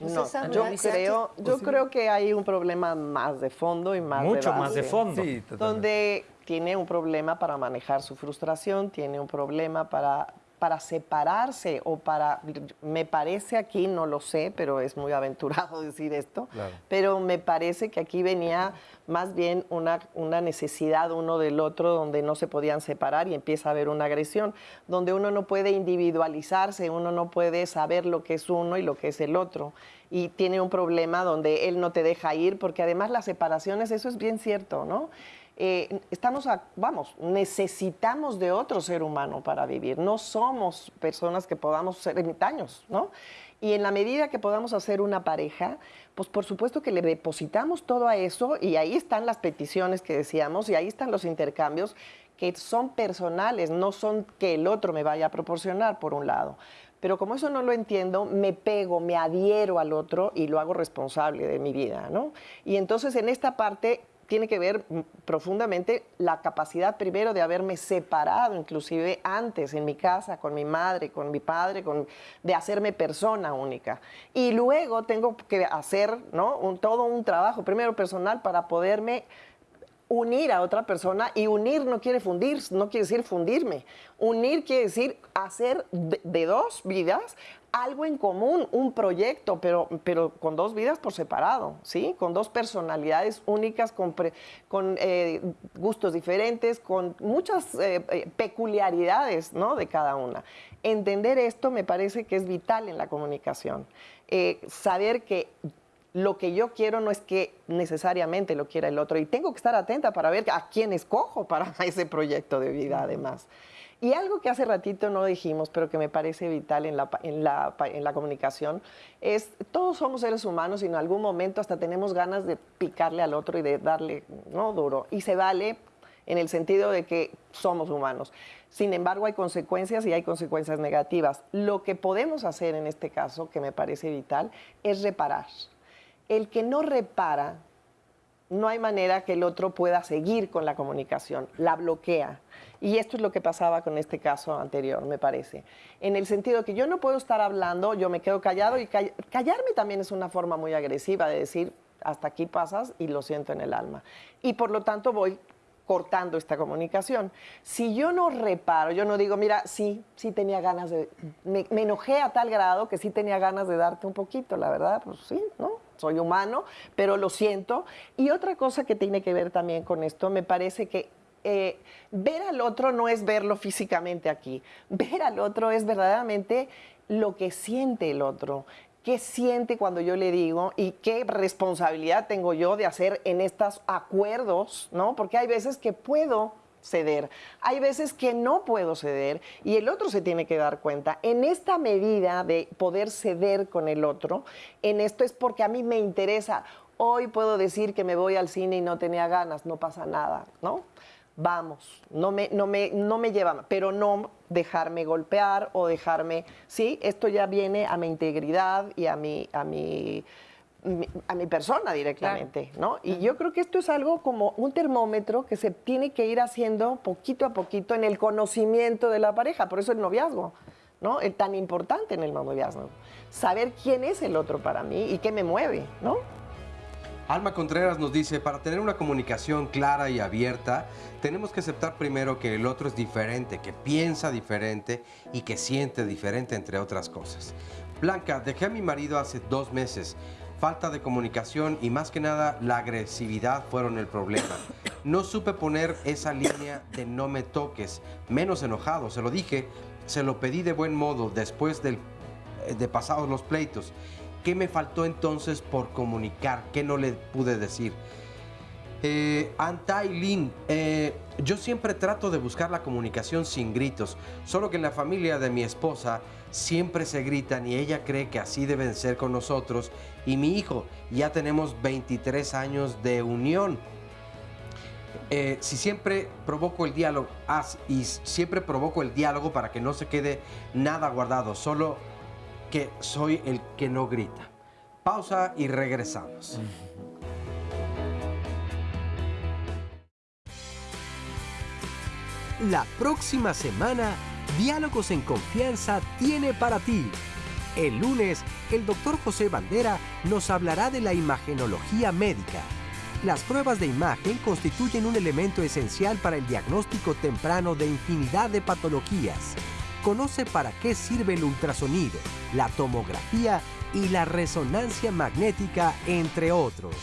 No, yo creo, yo creo que hay un problema más de fondo y más de Mucho más de fondo. Sí, donde tiene un problema para manejar su frustración, tiene un problema para para separarse o para, me parece aquí, no lo sé, pero es muy aventurado decir esto, Claro. pero me parece que aquí venía más bien una, una necesidad uno del otro donde no se podían separar y empieza a haber una agresión, donde uno no puede individualizarse, uno no puede saber lo que es uno y lo que es el otro. Y tiene un problema donde él no te deja ir, porque además las separaciones, eso es bien cierto, ¿no? Eh, estamos, a- vamos, necesitamos de otro ser humano para vivir. No somos personas que podamos ser ermitaños, ¿no? Y en la medida que podamos hacer una pareja, pues por supuesto que le depositamos todo a eso y ahí están las peticiones que decíamos y ahí están los intercambios que son personales, no son que el otro me vaya a proporcionar, por un lado. Pero como eso no lo entiendo, me pego, me adhiero al otro y lo hago responsable de mi vida, ¿no? Y entonces en esta parte tiene que ver mm, profundamente la capacidad primero de haberme separado, inclusive antes en mi casa, con mi madre, con mi padre, con, de hacerme persona única. Y luego tengo que hacer ¿no? todo un trabajo, primero personal, para poderme unir a otra persona y unir no quiere fundir, no quiere decir fundirme. Unir quiere decir hacer de, dos vidas algo en común, un proyecto, pero, pero con dos vidas por separado, ¿sí? Con dos personalidades únicas, con, con eh, gustos diferentes, con muchas eh, eh, peculiaridades, ¿no? De cada una. Entender esto me parece que es vital en la comunicación. Saber que lo que yo quiero no es que necesariamente lo quiera el otro y tengo que estar atenta para ver a quién escojo para ese proyecto de vida además. Y algo que hace ratito no dijimos, pero que me parece vital en la, en la, en la comunicación, es todos somos seres humanos y en algún momento hasta tenemos ganas de picarle al otro y de darle no duro. Y se vale en el sentido de que somos humanos. Sin embargo, hay consecuencias y hay consecuencias negativas. Lo que podemos hacer en este caso, que me parece vital, es reparar. El que no repara, no hay manera que el otro pueda seguir con la comunicación, la bloquea. Y esto es lo que pasaba con este caso anterior, me parece. En el sentido que yo no puedo estar hablando, yo me quedo callado y call- callarme también es una forma muy agresiva de decir, hasta aquí pasas y lo siento en el alma. Y por lo tanto voy cortando esta comunicación. Si yo no reparo, yo no digo, mira, sí, sí tenía ganas de, me, me enojé a tal grado que sí tenía ganas de darte un poquito, la verdad, pues sí, ¿no? Soy humano, pero lo siento. Y otra cosa que tiene que ver también con esto, me parece que eh, ver al otro no es verlo físicamente aquí, ver al otro es verdaderamente lo que siente el otro. ¿Qué siente cuando yo le digo y qué responsabilidad tengo yo de hacer en estos acuerdos, ¿no? Porque hay veces que puedo ceder, hay veces que no puedo ceder y el otro se tiene que dar cuenta. En esta medida de poder ceder con el otro, en esto es porque a mí me interesa. Hoy puedo decir que me voy al cine y no tenía ganas, no pasa nada, ¿no? Vamos, no me, no me, no me lleva, pero no dejarme golpear o dejarme, sí, esto ya viene a mi integridad y a mi, a mi, a mi persona directamente, ¿no? Y yo creo que esto es algo como un termómetro que se tiene que ir haciendo poquito a poquito en el conocimiento de la pareja, por eso el noviazgo, ¿no? Es tan importante en el noviazgo, saber quién es el otro para mí y qué me mueve, ¿no? Alma Contreras nos dice, para tener una comunicación clara y abierta, tenemos que aceptar primero que el otro es diferente, que piensa diferente y que siente diferente, entre otras cosas. Blanca, dejé a mi marido hace dos meses. Falta de comunicación y más que nada la agresividad fueron el problema. No supe poner esa línea de no me toques, menos enojado, se lo dije, se lo pedí de buen modo después del, de pasados los pleitos. ¿Qué me faltó entonces por comunicar? ¿Qué no le pude decir? Eh, Antai Lin, eh, yo siempre trato de buscar la comunicación sin gritos, solo que en la familia de mi esposa siempre se gritan y ella cree que así deben ser con nosotros y mi hijo, ya tenemos 23 años de unión. Eh, si siempre provoco el diálogo haz- y siempre provoco el diálogo para que no se quede nada guardado, solo que soy el que no grita. Pausa y regresamos. La próxima semana, Diálogos en Confianza tiene para ti. El lunes, el doctor José Bandera nos hablará de la imagenología médica. Las pruebas de imagen constituyen un elemento esencial para el diagnóstico temprano de infinidad de patologías. Conoce para qué sirve el ultrasonido, la tomografía y la resonancia magnética, entre otros.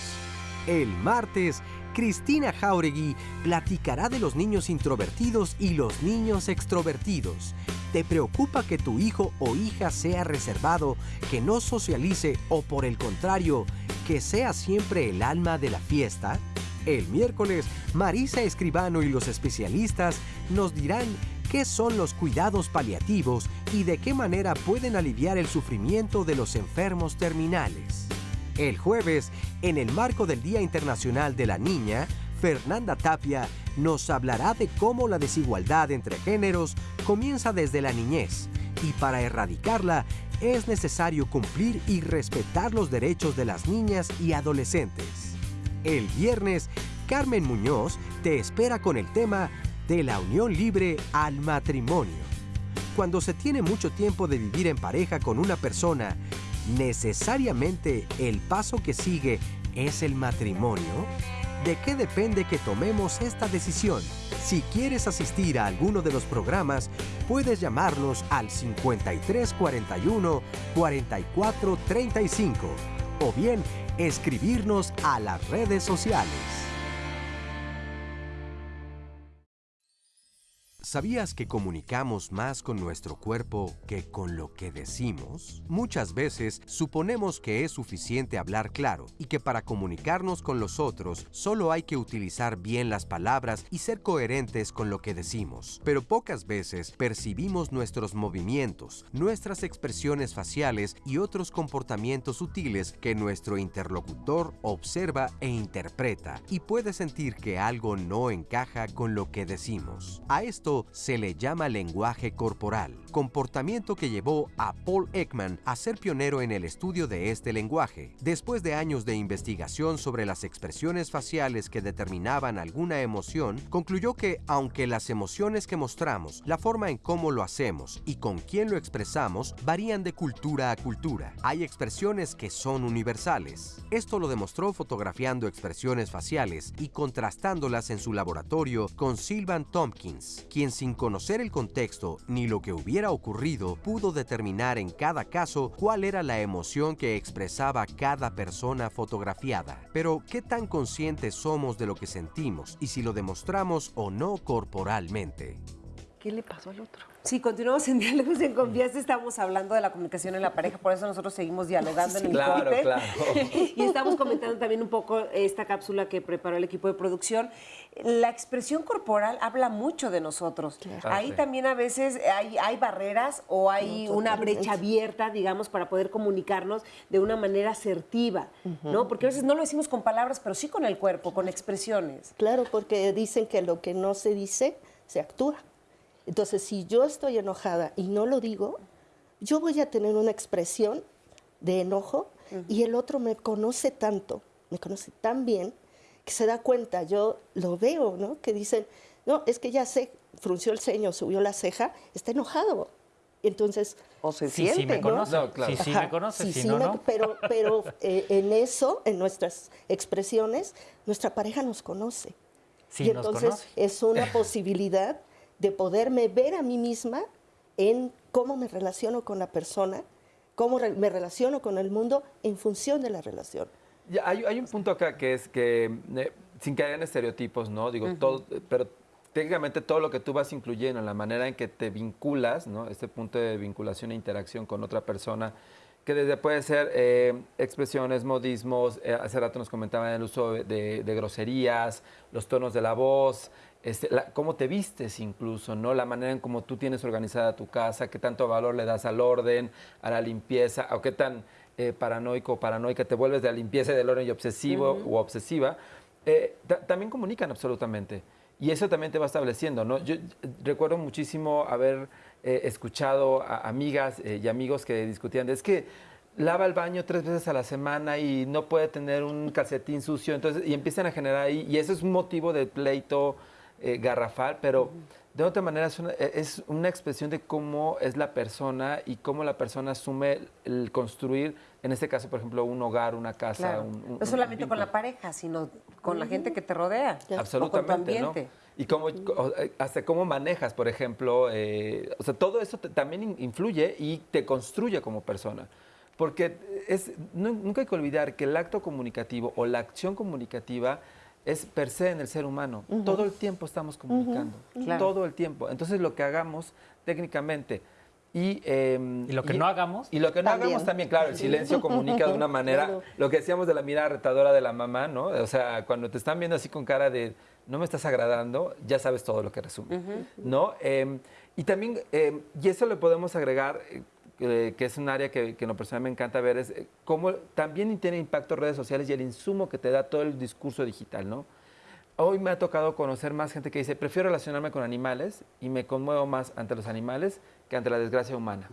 El martes, Cristina Jauregui platicará de los niños introvertidos y los niños extrovertidos. ¿Te preocupa que tu hijo o hija sea reservado, que no socialice o por el contrario, que sea siempre el alma de la fiesta? El miércoles, Marisa Escribano y los especialistas nos dirán qué son los cuidados paliativos y de qué manera pueden aliviar el sufrimiento de los enfermos terminales. El jueves, en el marco del Día Internacional de la Niña, Fernanda Tapia nos hablará de cómo la desigualdad entre géneros comienza desde la niñez y para erradicarla es necesario cumplir y respetar los derechos de las niñas y adolescentes. El viernes, Carmen Muñoz te espera con el tema de la unión libre al matrimonio. Cuando se tiene mucho tiempo de vivir en pareja con una persona, ¿necesariamente el paso que sigue es el matrimonio? ¿De qué depende que tomemos esta decisión? Si quieres asistir a alguno de los programas, puedes llamarnos al 5341 4435 o bien escribirnos a las redes sociales. ¿Sabías que comunicamos más con nuestro cuerpo que con lo que decimos? Muchas veces suponemos que es suficiente hablar claro y que para comunicarnos con los otros solo hay que utilizar bien las palabras y ser coherentes con lo que decimos. Pero pocas veces percibimos nuestros movimientos, nuestras expresiones faciales y otros comportamientos sutiles que nuestro interlocutor observa e interpreta y puede sentir que algo no encaja con lo que decimos. A esto se le llama lenguaje corporal, comportamiento que llevó a Paul Ekman a ser pionero en el estudio de este lenguaje. Después de años de investigación sobre las expresiones faciales que determinaban alguna emoción, concluyó que aunque las emociones que mostramos, la forma en cómo lo hacemos y con quién lo expresamos varían de cultura a cultura, hay expresiones que son universales. Esto lo demostró fotografiando expresiones faciales y contrastándolas en su laboratorio con Sylvan Tompkins, quien sin conocer el contexto ni lo que hubiera ocurrido pudo determinar en cada caso cuál era la emoción que expresaba cada persona fotografiada. Pero, ¿qué tan conscientes somos de lo que sentimos y si lo demostramos o no corporalmente? ¿Qué le pasó al otro? Sí, continuamos en Diálogos en Confianza. Estamos hablando de la comunicación en la pareja, por eso nosotros seguimos dialogando en el Claro, corte. claro. Y estamos comentando también un poco esta cápsula que preparó el equipo de producción. La expresión corporal habla mucho de nosotros. Ah, Ahí sí. también a veces hay, hay barreras o hay No, una brecha abierta, digamos, para poder comunicarnos de una manera asertiva, ¿no? Porque a veces no lo decimos con palabras, pero sí con el cuerpo, con expresiones. Claro, porque dicen que lo que no se dice, se actúa. Entonces, si yo estoy enojada y no lo digo, yo voy a tener una expresión de enojo y el otro me conoce tanto, me conoce tan bien, que se da cuenta, yo lo veo, ¿no? Que dicen, no, es que ya sé, frunció el ceño, subió la ceja, está enojado. Entonces, o se Sí, sí siente, me ¿no? conoce. No, claro. Sí, sí me conoce, Sí, si sí no, me- no. Pero, pero eh, en eso, en nuestras expresiones, nuestra pareja nos conoce. Sí, y entonces conoce. es una posibilidad de poderme ver a mí misma en cómo me relaciono con la persona, cómo re- me relaciono con el mundo en función de la relación. Ya, hay, hay un punto acá que es que, eh, sin caer en estereotipos, ¿no? Digo, Ujú. todo, pero técnicamente todo lo que tú vas incluyendo, en la manera en que te vinculas, ¿no? Este punto de vinculación e interacción con otra persona, que desde puede ser eh, expresiones, modismos, eh, hace rato nos comentaban el uso de, de groserías, los tonos de la voz, este, la- cómo te vistes incluso, ¿no? La manera en cómo tú tienes organizada tu casa, qué tanto valor le das al orden, a la limpieza, o qué tan eh, paranoico o paranoica te vuelves de la limpieza y del orden y obsesivo Ujú. o obsesiva, eh, ta- también comunican absolutamente. Y eso también te va estableciendo, ¿no? Yo recuerdo muchísimo haber eh, escuchado a amigas y amigos que discutían de, es que lava el baño tres veces a la semana y no puede tener un calcetín sucio, entonces, y empiezan a generar ahí, y eso es un motivo de pleito eh, garrafal, pero de otra manera es una, e- es una expresión de cómo es la persona y cómo la persona asume el construir, en este caso, por ejemplo, un hogar, una casa. Claro. un- un- no solamente un con la pareja, sino con la gente que te rodea. O con tu Absolutamente, ¿no? ambiente. Y cómo, eh, hasta cómo manejas, por ejemplo, eh, o sea, todo eso te- también in- influye y te construye como persona. Porque es, nunca hay que olvidar que el acto comunicativo o la acción comunicativa es per se en el ser humano. Todo el tiempo estamos comunicando. Claro. todo el tiempo. Entonces lo que hagamos técnicamente y, em, ¿Y lo que no hagamos? y lo que no También. hagamos también, claro, el silencio comunica de una manera, Claro. lo que decíamos de la mirada retadora de la mamá, ¿no? O sea, cuando te están viendo así con cara de no me estás agradando, ya sabes todo lo que resume, ¿no? Em, y también, em, y eso le podemos agregar, eh, que es un área que, que en lo personal me encanta ver, es eh, cómo también tiene impacto redes sociales y el insumo que te da todo el discurso digital, ¿no? Hoy me ha tocado conocer más gente que dice, prefiero relacionarme con animales y me conmuevo más ante los animales que ante la desgracia humana.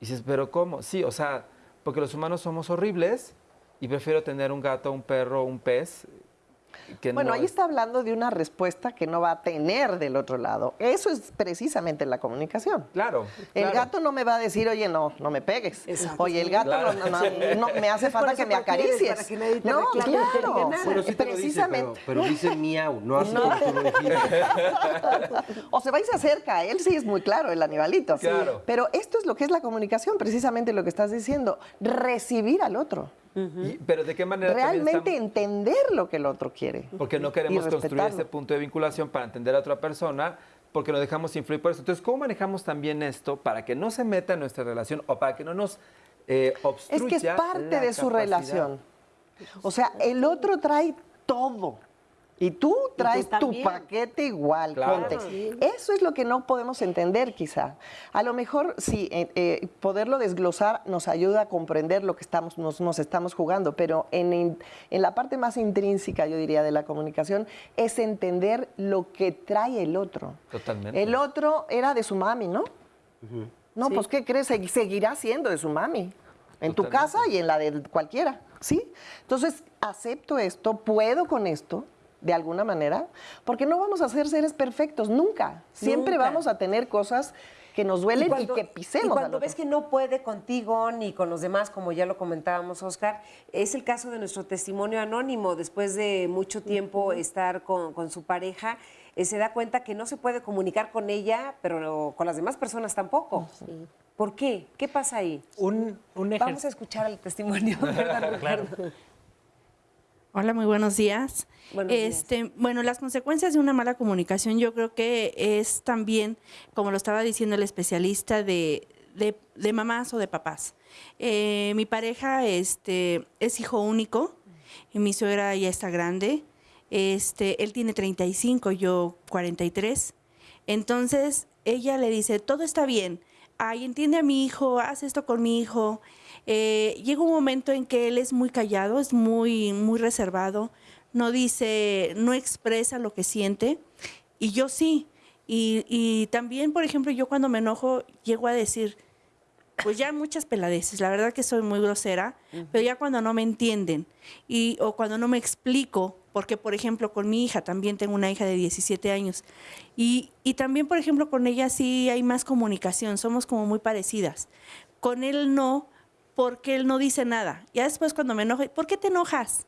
Y dices, pero ¿cómo? Sí, o sea, porque los humanos somos horribles y prefiero tener un gato, un perro, un pez. Que Bueno, no ahí es- está hablando de una respuesta que no va a tener del otro lado. Eso es precisamente la comunicación. Claro. El claro. gato no me va a decir, oye, no, no me pegues. Oye, el gato Claro. no, no, no, no, me hace falta que me acaricies. para que nadie te no, claro. diga nada. Bueno, sí te lo dice, precisamente. pero, pero dice miau, no así No. como tú lo dijiste. o se va y se acerca, él sí es muy claro, el animalito. Claro. Pero esto es lo que es la comunicación, precisamente lo que estás diciendo, recibir al otro. Y- pero ¿de qué manera Realmente estamos- entender lo que el otro quiere. Porque no queremos construir este punto de vinculación para entender a otra persona, porque nos dejamos influir por eso. Entonces, ¿cómo manejamos también esto para que no se meta en nuestra relación o para que no nos eh, Es obstruya que es parte de su relación. O sea, el otro trae todo. Y tú traes tu paquete igual, Claro. Sí. Eso es lo que no podemos entender quizá. A lo mejor sí, eh, eh, poderlo desglosar nos ayuda a comprender lo que estamos, nos, nos estamos jugando, pero en, la parte más intrínseca, yo diría, de la comunicación, es entender lo que trae el otro. Totalmente. El otro era de su mami, ¿no? No, pues ¿qué crees? Segui- Seguirá siendo de su mami. En tu casa y en la de cualquiera, ¿sí? Entonces, acepto esto, puedo con esto, de alguna manera, porque no vamos a ser seres perfectos, nunca. Siempre Nunca. vamos a tener cosas que nos duelen y, cuando- que pisemos. Y cuando ves que no puede contigo ni con los demás, como ya lo comentábamos, Oscar, es el caso de nuestro testimonio anónimo. Después de mucho tiempo estar con, con su pareja, eh, se da cuenta que no se puede comunicar con ella, pero con las demás personas tampoco. ¿Por qué? ¿Qué pasa ahí? Un, un Vamos a escuchar el testimonio, ¿verdad, Claro. Hola, muy buenos días. Buenos días. este, Bueno, las consecuencias de una mala comunicación yo creo que es también, como lo estaba diciendo el especialista, de, de, de mamás o de papás. Eh, mi pareja este, es hijo único y mi suegra ya está grande. Este, él tiene 35, yo 43. Entonces, ella le dice, todo está bien. Ay, entiende a mi hijo, haz esto con mi hijo. Eh, llega un momento en que él es muy callado, es muy, muy reservado, no dice, no expresa lo que siente, y yo sí. Y, y también, por ejemplo, yo cuando me enojo, llego a decir, pues ya muchas peladeces. La verdad que soy muy grosera, pero ya cuando no me entienden y, o cuando no me explico, porque por ejemplo con mi hija, también tengo una hija de 17 años, y, y también por ejemplo con ella sí hay más comunicación, somos como muy parecidas. Con él no, porque él no dice nada. Ya después cuando me enojo, ¿por qué te enojas?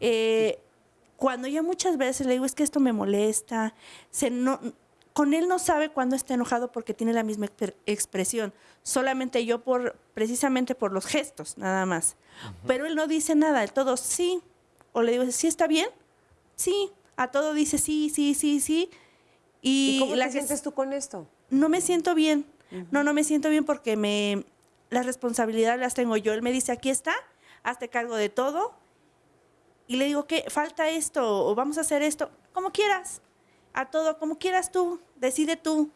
Eh, cuando ya muchas veces le digo, es que esto me molesta, se no, con él no sabe cuándo está enojado porque tiene la misma expresión, solamente yo por, precisamente por los gestos, nada más. Pero él no dice nada, el todo sí, o le digo, ¿sí está bien? Sí, a todo dice sí, sí, sí, sí. Y, ¿Y cómo la te sientes tú con esto? no me siento bien. No, no me siento bien porque me las responsabilidades las tengo yo. Él me dice, aquí está, hazte cargo de todo. Y le digo, ¿qué? Falta esto, o vamos a hacer esto, como quieras. A todo, como quieras tú, decide tú.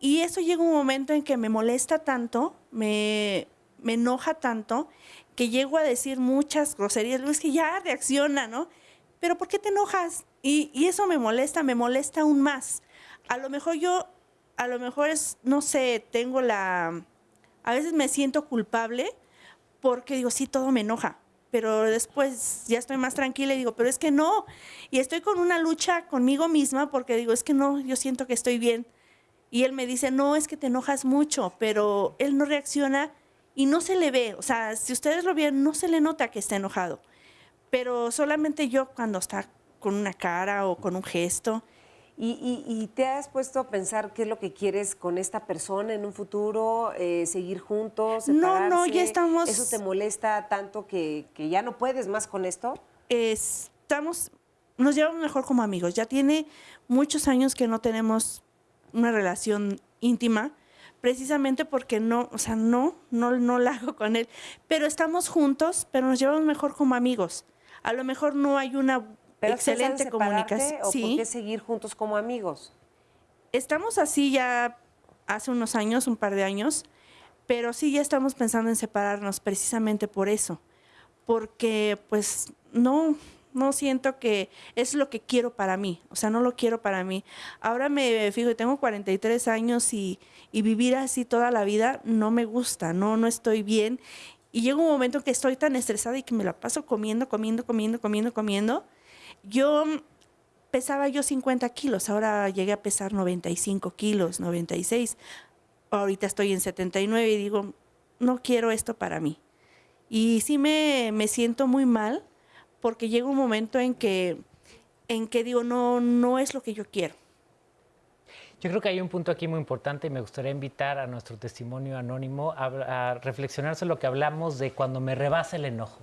Y eso llega un momento en que me molesta tanto, me, me enoja tanto, que llego a decir muchas groserías. Es que ya reacciona, ¿no? Pero ¿por qué te enojas? Y, y eso me molesta, me molesta aún más. A lo mejor yo, a lo mejor es, no sé, tengo la... A veces me siento culpable porque digo, sí, todo me enoja. Pero después ya estoy más tranquila y digo, pero es que no. Y estoy con una lucha conmigo misma porque digo, es que no, yo siento que estoy bien. Y él me dice, no, es que te enojas mucho, pero él no reacciona y no se le ve. O sea, si ustedes lo ven, no se le nota que está enojado. Pero solamente yo cuando está con una cara o con un gesto. ¿Y, y- y te has puesto a pensar qué es lo que quieres con esta persona en un futuro? Eh, ¿Seguir juntos? No, no, ya estamos- ¿Eso te molesta tanto que, que ya no puedes más con esto? estamos, nos llevamos mejor como amigos. Ya tiene muchos años que no tenemos una relación íntima, precisamente porque no, o sea, no, no, no la hago con él. Pero estamos juntos, pero nos llevamos mejor como amigos. A lo mejor no hay una ¿Pero excelente comunicación. ¿O por Sí. qué seguir juntos como amigos? Estamos así ya hace unos años, un par de años, pero sí ya estamos pensando en separarnos precisamente por eso, porque pues no, no siento que es lo que quiero para mí, o sea, no lo quiero para mí. Ahora me fijo, tengo 43 años y, y vivir así toda la vida no me gusta, no, no estoy bien. Y llega un momento que estoy tan estresada y que me la paso comiendo, comiendo, comiendo, comiendo, comiendo. Yo pesaba yo 50 kilos, ahora llegué a pesar 95 kilos, 96. Ahorita estoy en 79 y digo, no quiero esto para mí. Y sí me, me siento muy mal porque llega un momento en que, en que digo, no, no es lo que yo quiero. Yo creo que hay un punto aquí muy importante y me gustaría invitar a nuestro testimonio anónimo a, a reflexionar sobre lo que hablamos de cuando me rebasa el enojo.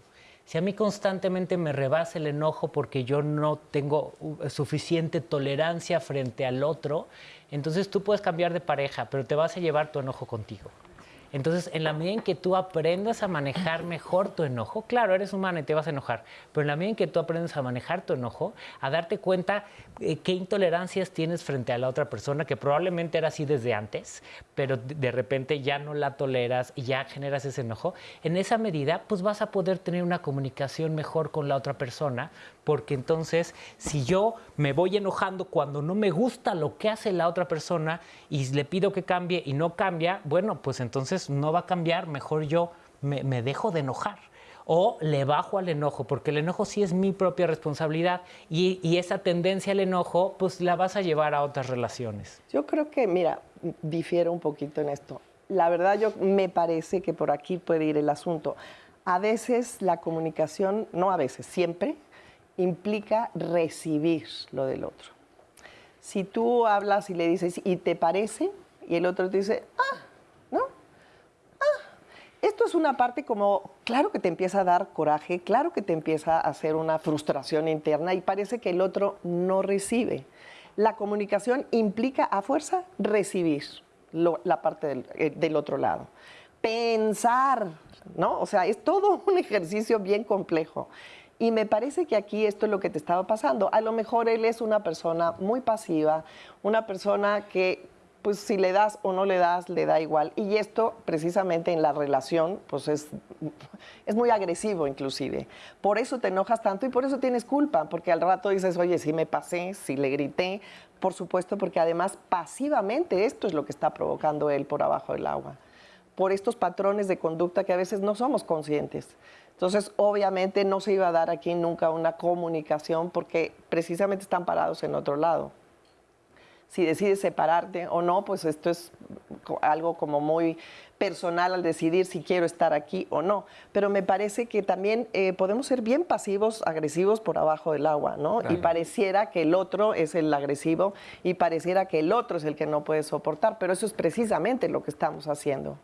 Si a mí constantemente me rebasa el enojo porque yo no tengo uh, suficiente tolerancia frente al otro, entonces tú puedes cambiar de pareja, pero te vas a llevar tu enojo contigo. Entonces, en la medida en que tú aprendas a manejar mejor tu enojo, claro, eres humano y te vas a enojar, pero en la medida en que tú aprendes a manejar tu enojo, a darte cuenta eh, qué intolerancias tienes frente a la otra persona, que probablemente era así desde antes, pero de repente ya no la toleras y ya generas ese enojo, en esa medida, pues vas a poder tener una comunicación mejor con la otra persona, porque entonces, si yo me voy enojando cuando no me gusta lo que hace la otra persona y le pido que cambie y no cambia, bueno, pues entonces no va a cambiar, mejor yo me, dejo de enojar. O le bajo al enojo, porque el enojo sí es mi propia responsabilidad y, y esa tendencia al enojo, pues la vas a llevar a otras relaciones. Yo creo que, mira, difiero un poquito en esto. La verdad, yo me parece que por aquí puede ir el asunto. A veces la comunicación, no a veces, siempre, implica recibir lo del otro. Si tú hablas y le dices, ¿y te parece? Y el otro te dice. Ah, esto es una parte como, claro que te empieza a dar coraje, claro que te empieza a hacer una frustración interna y parece que el otro no recibe. La comunicación implica a fuerza recibir la parte del, eh, del otro lado. Pensar, ¿no? O sea, es todo un ejercicio bien complejo. Y me parece que aquí esto es lo que te estaba pasando. A lo mejor él es una persona muy pasiva, una persona que, pues si le das o no le das, le da igual. Y esto precisamente en la relación, pues es, es muy agresivo inclusive. Por eso te enojas tanto y por eso tienes culpa, porque al rato dices, oye, si me pasé, si le grité, por supuesto, porque además pasivamente esto es lo que está provocando él por abajo del agua por estos patrones de conducta que a veces no somos conscientes. Entonces, obviamente no se iba a dar aquí nunca una comunicación porque precisamente están parados en otro lado. Si decides separarte o no, pues esto es algo como muy personal al decidir si quiero estar aquí o no. Pero me parece que también eh, podemos ser bien pasivos, agresivos por abajo del agua, ¿no? Y pareciera que el otro es el agresivo y pareciera que el otro es el que no puede soportar, pero eso es precisamente lo que estamos haciendo.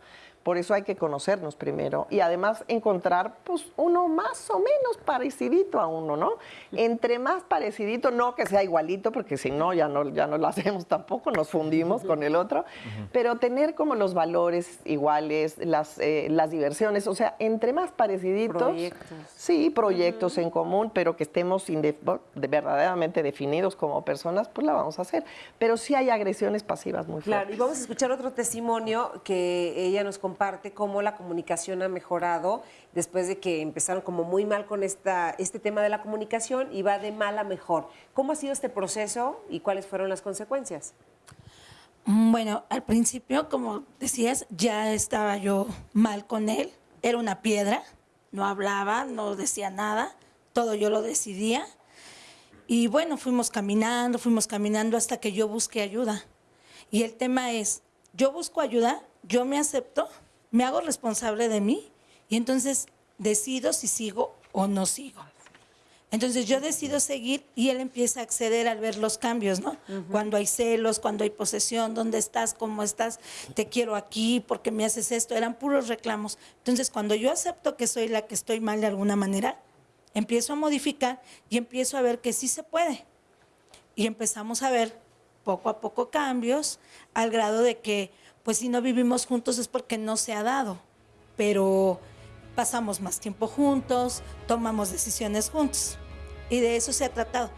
Por eso hay que conocernos primero y además encontrar pues uno más o menos parecidito a uno, ¿no? Entre más parecidito, no que sea igualito, porque si no ya no ya no lo hacemos tampoco, nos fundimos con el otro, pero tener como los valores iguales, las, eh, las diversiones, o sea, entre más pareciditos, Proyectos. sí, proyectos en común, pero que estemos de- verdaderamente definidos como personas, pues la vamos a hacer. Pero sí hay agresiones pasivas muy fuertes. Claro, y vamos a escuchar otro testimonio que ella nos comparte cómo la comunicación ha mejorado después de que empezaron como muy mal con esta, este tema de la comunicación y va de mal a mejor. ¿Cómo ha sido este proceso y cuáles fueron las consecuencias? Mm, Bueno, al principio, como decías, ya estaba yo mal con él. Era una piedra, no hablaba, no decía nada, todo yo lo decidía. Y bueno, fuimos caminando, fuimos caminando hasta que yo busqué ayuda. Y el tema es, yo busco ayuda, yo me acepto, me hago responsable de mí y entonces decido si sigo o no sigo. Entonces yo decido seguir y él empieza a acceder al ver los cambios, ¿no? Cuando hay celos, cuando hay posesión, ¿dónde estás? ¿Cómo estás? Te quiero aquí, ¿por qué me haces esto? Eran puros reclamos. Entonces cuando yo acepto que soy la que estoy mal de alguna manera, empiezo a modificar y empiezo a ver que sí se puede. Y empezamos a ver poco a poco cambios al grado de que, pues si no vivimos juntos es porque no se ha dado, pero pasamos más tiempo juntos, tomamos decisiones juntos. Y de eso se ha tratado,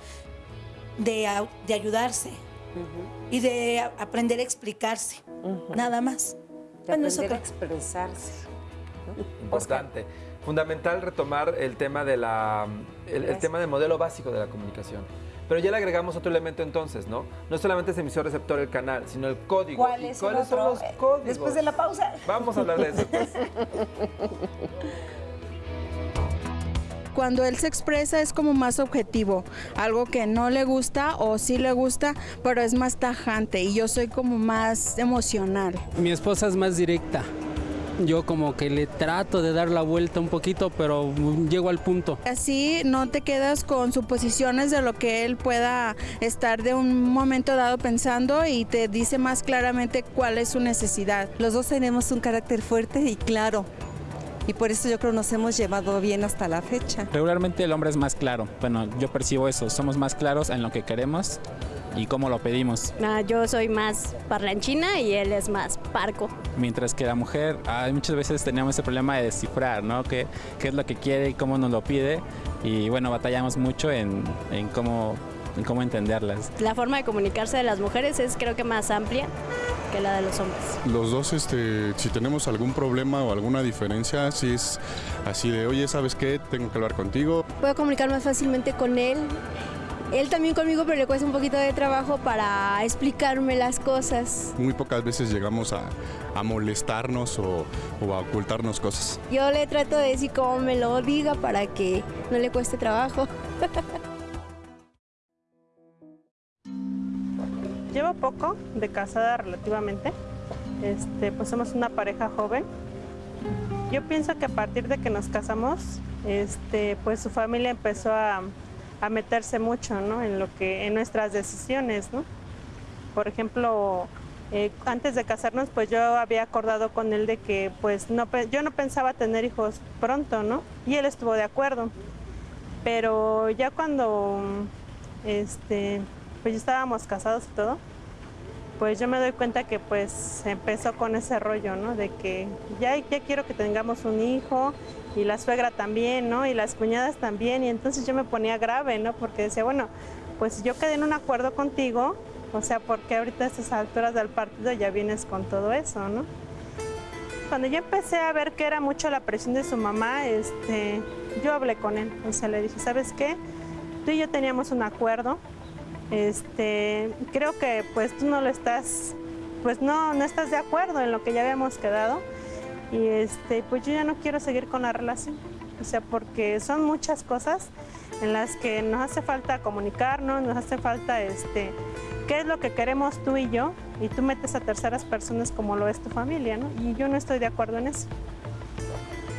de, de ayudarse y de a- aprender a explicarse, nada más. De Bueno, eso aprender a creo. expresarse. Importante. Fundamental retomar el tema de la el, el tema del modelo básico de la comunicación. Pero ya le agregamos otro elemento entonces, ¿no? No solamente es emisor receptor el canal, sino el código. ¿Cuál ¿Y es el ¿Cuáles son los códigos? Después de la pausa. Vamos a hablar de eso. pues. Cuando él se expresa es como más objetivo, algo que no le gusta o sí le gusta, pero es más tajante y yo soy como más emocional. Mi esposa es más directa. Yo como que le trato de dar la vuelta un poquito, pero llego al punto. Así no te quedas con suposiciones de lo que él pueda estar de un momento dado pensando y te dice más claramente cuál es su necesidad. Los dos tenemos un carácter fuerte y claro. Y por eso yo creo nos hemos llevado bien hasta la fecha. Regularmente el hombre es más claro. Bueno, yo percibo eso. Somos más claros en lo que queremos y cómo lo pedimos. Ah, yo soy más parlanchina y él es más parco. Mientras que la mujer, ah, muchas veces tenemos ese problema de descifrar, ¿no? ¿Qué, qué es lo que quiere y cómo nos lo pide? Y bueno, batallamos mucho en, en cómo, en cómo entenderlas. La forma de comunicarse de las mujeres es creo que más amplia que la de los hombres. Los dos, este, si tenemos algún problema o alguna diferencia, si es así de, oye, ¿sabes qué? Tengo que hablar contigo. Puedo comunicar más fácilmente con él. Él también conmigo, pero le cuesta un poquito de trabajo para explicarme las cosas. Muy pocas veces llegamos a, a molestarnos o, o a ocultarnos cosas. Yo le trato de decir cómo me lo diga para que no le cueste trabajo. Llevo poco de casada relativamente. Este, pues somos una pareja joven. Yo pienso que a partir de que nos casamos, este, pues su familia empezó a, a meterse mucho, ¿no? En lo que, en nuestras decisiones, ¿no? Por ejemplo, eh, antes de casarnos, pues yo había acordado con él de que, pues no, yo no pensaba tener hijos pronto, ¿no? Y él estuvo de acuerdo. Pero ya cuando, este, pues ya estábamos casados y todo, pues yo me doy cuenta que pues empezó con ese rollo, ¿no? De que ya, ya quiero que tengamos un hijo y la suegra también, ¿no? Y las cuñadas también. Y entonces yo me ponía grave, ¿no? Porque decía, bueno, pues yo quedé en un acuerdo contigo, o sea, porque ahorita a estas alturas del partido ya vienes con todo eso, ¿no? Cuando yo empecé a ver que era mucho la presión de su mamá, este, yo hablé con él. O sea, le dije, ¿sabes qué? Tú y yo teníamos un acuerdo. Este, creo que pues tú no lo estás, pues no, no estás de acuerdo en lo que ya habíamos quedado. y este, pues yo ya no quiero seguir con la relación. O sea, porque son muchas cosas en las que nos hace falta comunicarnos, nos hace falta este, qué es lo que queremos tú y yo, y tú metes a terceras personas como lo es tu familia, ¿no? Y yo no estoy de acuerdo en eso.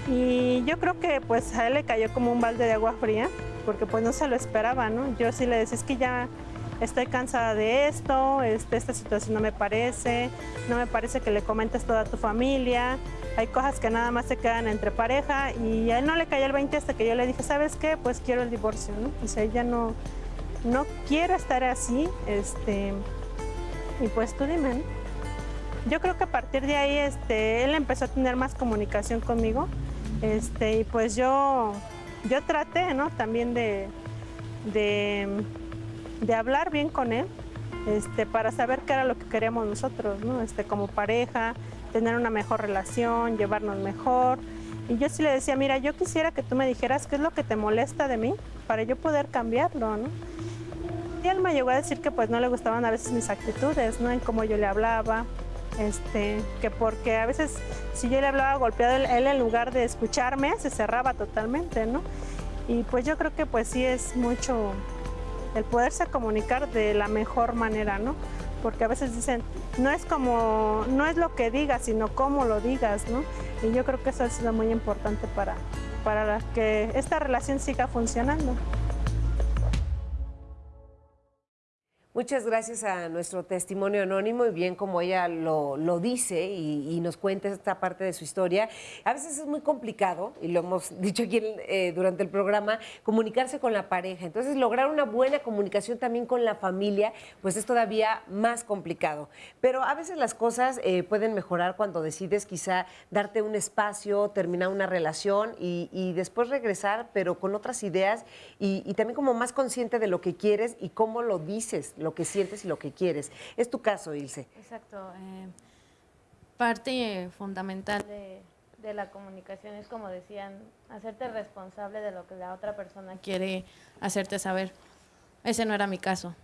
Y yo creo que pues a él le cayó como un balde de agua fría, porque pues no se lo esperaba, ¿no? Yo sí le decía, es que ya estoy cansada de esto, este, esta situación no me parece, no me parece que le comentes toda tu familia, hay cosas que nada más se quedan entre pareja y a él no le cayó el 20 hasta que yo le dije, ¿sabes qué? Pues quiero el divorcio, ¿no? O sea, ella no, no quiero estar así, este, y pues tú dime, ¿no? Yo creo que a partir de ahí este, él empezó a tener más comunicación conmigo este, y pues yo, yo traté ¿no? también de, de hablar bien con él este, para saber qué era lo que queríamos nosotros, ¿no? este, como pareja, tener una mejor relación, llevarnos mejor. Y yo sí le decía, mira, yo quisiera que tú me dijeras qué es lo que te molesta de mí para yo poder cambiarlo, ¿no? Y él me llegó a decir que pues no le gustaban a veces mis actitudes, ¿no? En cómo yo le hablaba, este, que porque a veces si yo le hablaba golpeado, él, en lugar de escucharme se cerraba totalmente, ¿no? Y pues yo creo que pues sí es mucho el poderse comunicar de la mejor manera, ¿no? Porque a veces dicen, no es como, no es lo que digas, sino cómo lo digas, ¿no? Y yo creo que eso ha sido muy importante para, para que esta relación siga funcionando. Muchas gracias a nuestro testimonio anónimo y bien como ella lo, lo dice y, nos cuenta esta parte de su historia. A veces es muy complicado, y lo hemos dicho aquí eh, durante el programa, comunicarse con la pareja. Entonces lograr una buena comunicación también con la familia, pues es todavía más complicado. Pero a veces las cosas eh, pueden mejorar cuando decides quizá darte un espacio, terminar una relación y, después regresar, pero con otras ideas y, también como más consciente de lo que quieres y cómo lo dices que sientes y lo que quieres. Es tu caso, Ilse. Exacto. Eh, parte fundamental de, de, la comunicación es, como decían, hacerte responsable de lo que la otra persona quiere hacerte saber. Ese no era mi caso.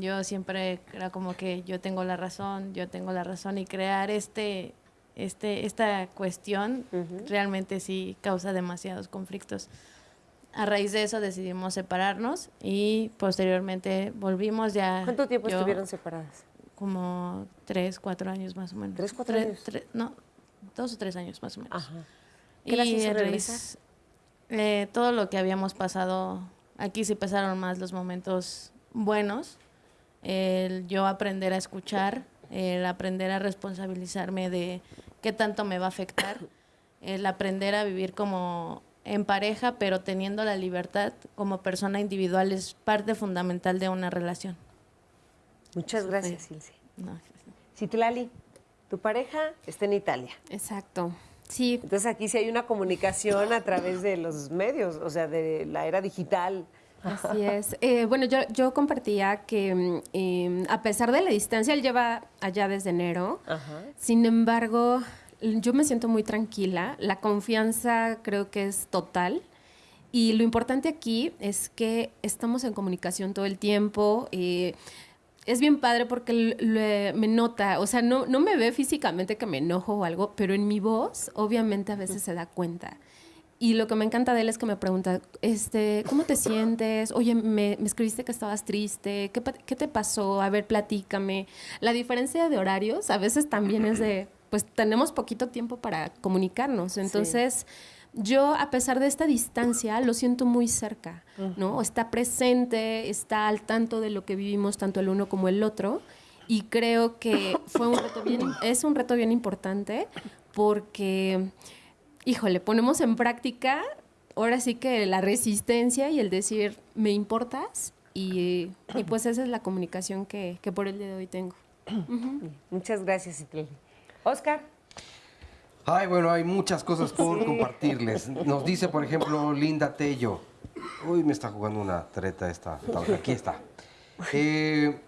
Yo siempre era como que yo tengo la razón, yo tengo la razón y crear este, este, esta cuestión uh -huh. realmente sí causa demasiados conflictos a raíz de eso decidimos separarnos y posteriormente volvimos ya. ¿Cuánto tiempo yo, estuvieron separadas? Como tres, cuatro años más o menos. ¿Tres, cuatro tres, años? Tres, no, dos o tres años más o menos. Ajá. ¿Qué y a raíz, eh, todo lo que habíamos pasado, aquí sí pasaron más los momentos buenos, el yo aprender a escuchar, el aprender a responsabilizarme de qué tanto me va a afectar, el aprender a vivir como en pareja, pero teniendo la libertad como persona individual es parte fundamental de una relación. Muchas gracias, Ilse. No. Citlali, tu pareja está en Italia. Exacto. Sí. Entonces aquí sí hay una comunicación a través de los medios, o sea, de la era digital. Así es. Eh, bueno, yo, yo compartía que eh, a pesar de la distancia, él lleva allá desde enero. Ajá. Sin embargo, yo me siento muy tranquila, la confianza creo que es total y lo importante aquí es que estamos en comunicación todo el tiempo. Eh, es bien padre porque le, me nota, o sea, no, no me ve físicamente que me enojo o algo, pero en mi voz obviamente a veces se da cuenta. Y lo que me encanta de él es que me pregunta, este, ¿cómo te sientes? Oye, me, me escribiste que estabas triste, ¿Qué, ¿qué te pasó? A ver, platícame. La diferencia de horarios a veces también es de, pues tenemos poquito tiempo para comunicarnos. Entonces, sí. yo, a pesar de esta distancia, lo siento muy cerca, uh -huh. ¿no? Está presente, está al tanto de lo que vivimos tanto el uno como el otro. Y creo que fue un reto bien, es un reto bien importante porque, híjole, ponemos en práctica ahora sí que la resistencia y el decir, me importas. Y, y pues esa es la comunicación que, que por el día de hoy tengo. Uh -huh. Muchas gracias, Itley. Oscar. Ay, bueno, hay muchas cosas por sí. compartirles. Nos dice, por ejemplo, Linda Tello. Uy, me está jugando una treta esta. Aquí está. Eh,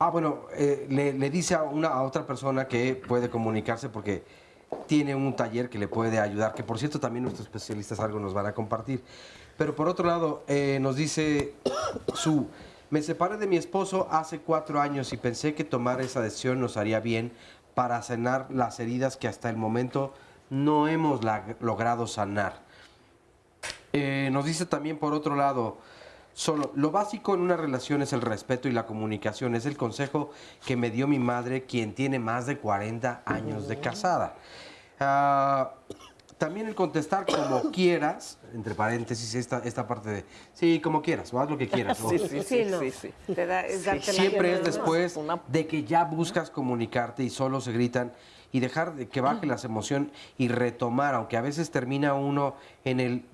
ah, bueno, eh, le, le, dice a, una, a otra persona que puede comunicarse porque tiene un taller que le puede ayudar, que por cierto también nuestros especialistas algo nos van a compartir. Pero por otro lado, eh, nos dice su... Me separé de mi esposo hace cuatro años y pensé que tomar esa decisión nos haría bien para sanar las heridas que hasta el momento no hemos logrado sanar. Eh, nos dice también por otro lado, solo lo básico en una relación es el respeto y la comunicación. Es el consejo que me dio mi madre, quien tiene más de 40 años de casada. Ah, también el contestar como quieras, entre paréntesis, esta, esta parte de, sí, como quieras, o haz lo que quieras. ¿no? Sí, sí, sí, no. Te da- es darte la Siempre es después de que ya buscas comunicarte y solo se gritan y dejar de que baje las emociones y retomar, aunque a veces termina uno en el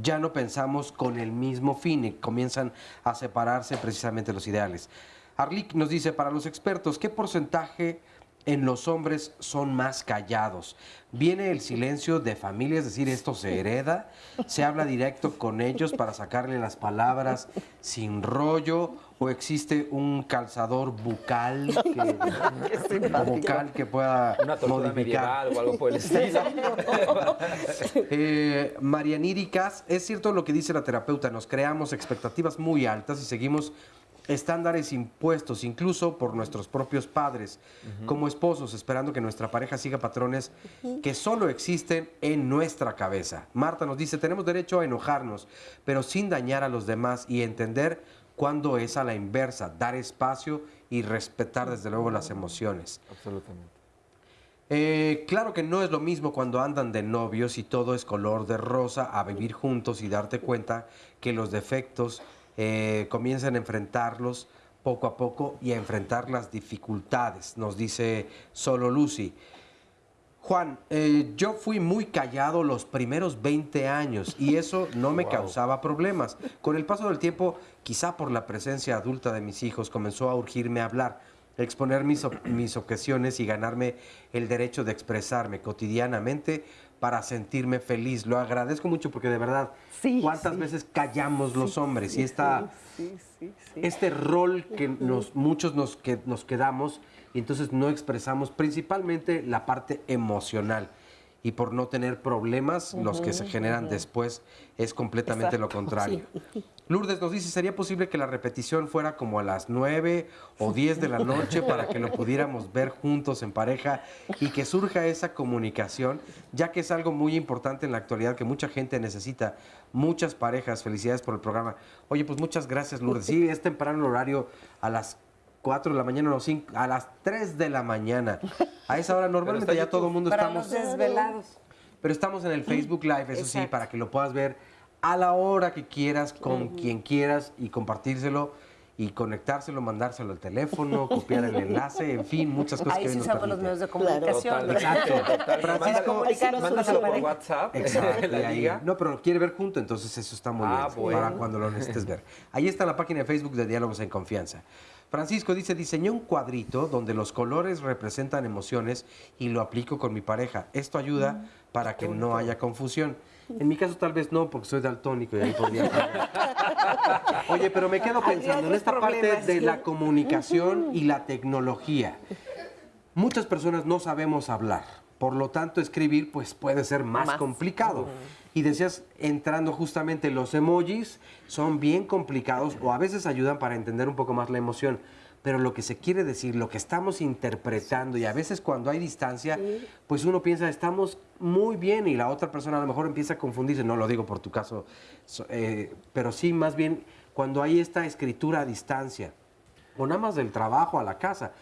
ya no pensamos con el mismo fin y comienzan a separarse precisamente los ideales. Arlik nos dice, para los expertos, ¿qué porcentaje en los hombres son más callados? ¿Viene el silencio de familia, es decir, esto se hereda? ¿Se habla directo con ellos para sacarle las palabras sin rollo? ¿O existe un calzador bucal que, o vocal que pueda Una tortura modificar? medieval o algo por el estilo. Eh, Marianiri Cas, es cierto lo que dice la terapeuta, nos creamos expectativas muy altas y seguimos estándares impuestos incluso por nuestros propios padres, como esposos, esperando que nuestra pareja siga patrones que solo existen en nuestra cabeza. Marta nos dice, tenemos derecho a enojarnos, pero sin dañar a los demás y entender cuándo es a la inversa, dar espacio y respetar desde luego las emociones. Absolutamente. Eh, claro que no es lo mismo cuando andan de novios y todo es color de rosa a vivir juntos y darte cuenta que los defectos eh, comienzan a enfrentarlos poco a poco y a enfrentar las dificultades, nos dice solo Lucy. Juan, eh, yo fui muy callado los primeros 20 años y eso no me causaba problemas. Con el paso del tiempo, quizá por la presencia adulta de mis hijos, comenzó a urgirme a hablar, exponer mis, mis objeciones y ganarme el derecho de expresarme cotidianamente para sentirme feliz. Lo agradezco mucho porque de verdad, ¿cuántas veces callamos los hombres? Y esta, este rol que nos, muchos nos, que, nos quedamos y entonces no expresamos principalmente la parte emocional. Y por no tener problemas, los que se generan después es completamente lo contrario. sí. Lourdes nos dice, ¿sería posible que la repetición fuera como a las 9 o 10 de la noche para que lo pudiéramos ver juntos en pareja y que surja esa comunicación, ya que es algo muy importante en la actualidad que mucha gente necesita, muchas parejas, felicidades por el programa. Oye, pues muchas gracias Lourdes. Sí, es temprano el horario a las 4 de la mañana, no, cinco- a las 3 de la mañana. A esa hora normalmente ya todo el mundo Para estamos... los desvelados. Pero estamos en el Facebook Live, eso sí, Exacto. para que lo puedas ver a la hora que quieras, con quien quieras y compartírselo y conectárselo, mandárselo al teléfono, copiar el enlace, en fin, muchas cosas Ahí que sí nos usamos los medios de comunicación. Total. Exacto. Francisco, Comunicarnos con mándaselo por. WhatsApp. Exacto, la ahí- liga. No, pero lo quiere ver junto, entonces eso está muy Ah, bien. bueno. Para cuando lo necesites ver. Ahí está la página de Facebook de Diálogos en Confianza. Francisco dice, diseñé un cuadrito donde los colores representan emociones y lo aplico con mi pareja. Esto ayuda para que no haya confusión. En mi caso tal vez no, porque soy daltónico y ahí podría... Oye, pero me quedo pensando en esta parte de la comunicación y la tecnología. Muchas personas no sabemos hablar, por lo tanto escribir pues puede ser más, Más. complicado. Y decías, entrando justamente los emojis son bien complicados o a veces ayudan para entender un poco más la emoción. Pero lo que se quiere decir, lo que estamos interpretando y a veces cuando hay distancia, pues uno piensa, estamos muy bien y la otra persona a lo mejor empieza a confundirse. No lo digo por tu caso, so- eh, pero sí más bien cuando hay esta escritura a distancia o nada más del trabajo a la casa.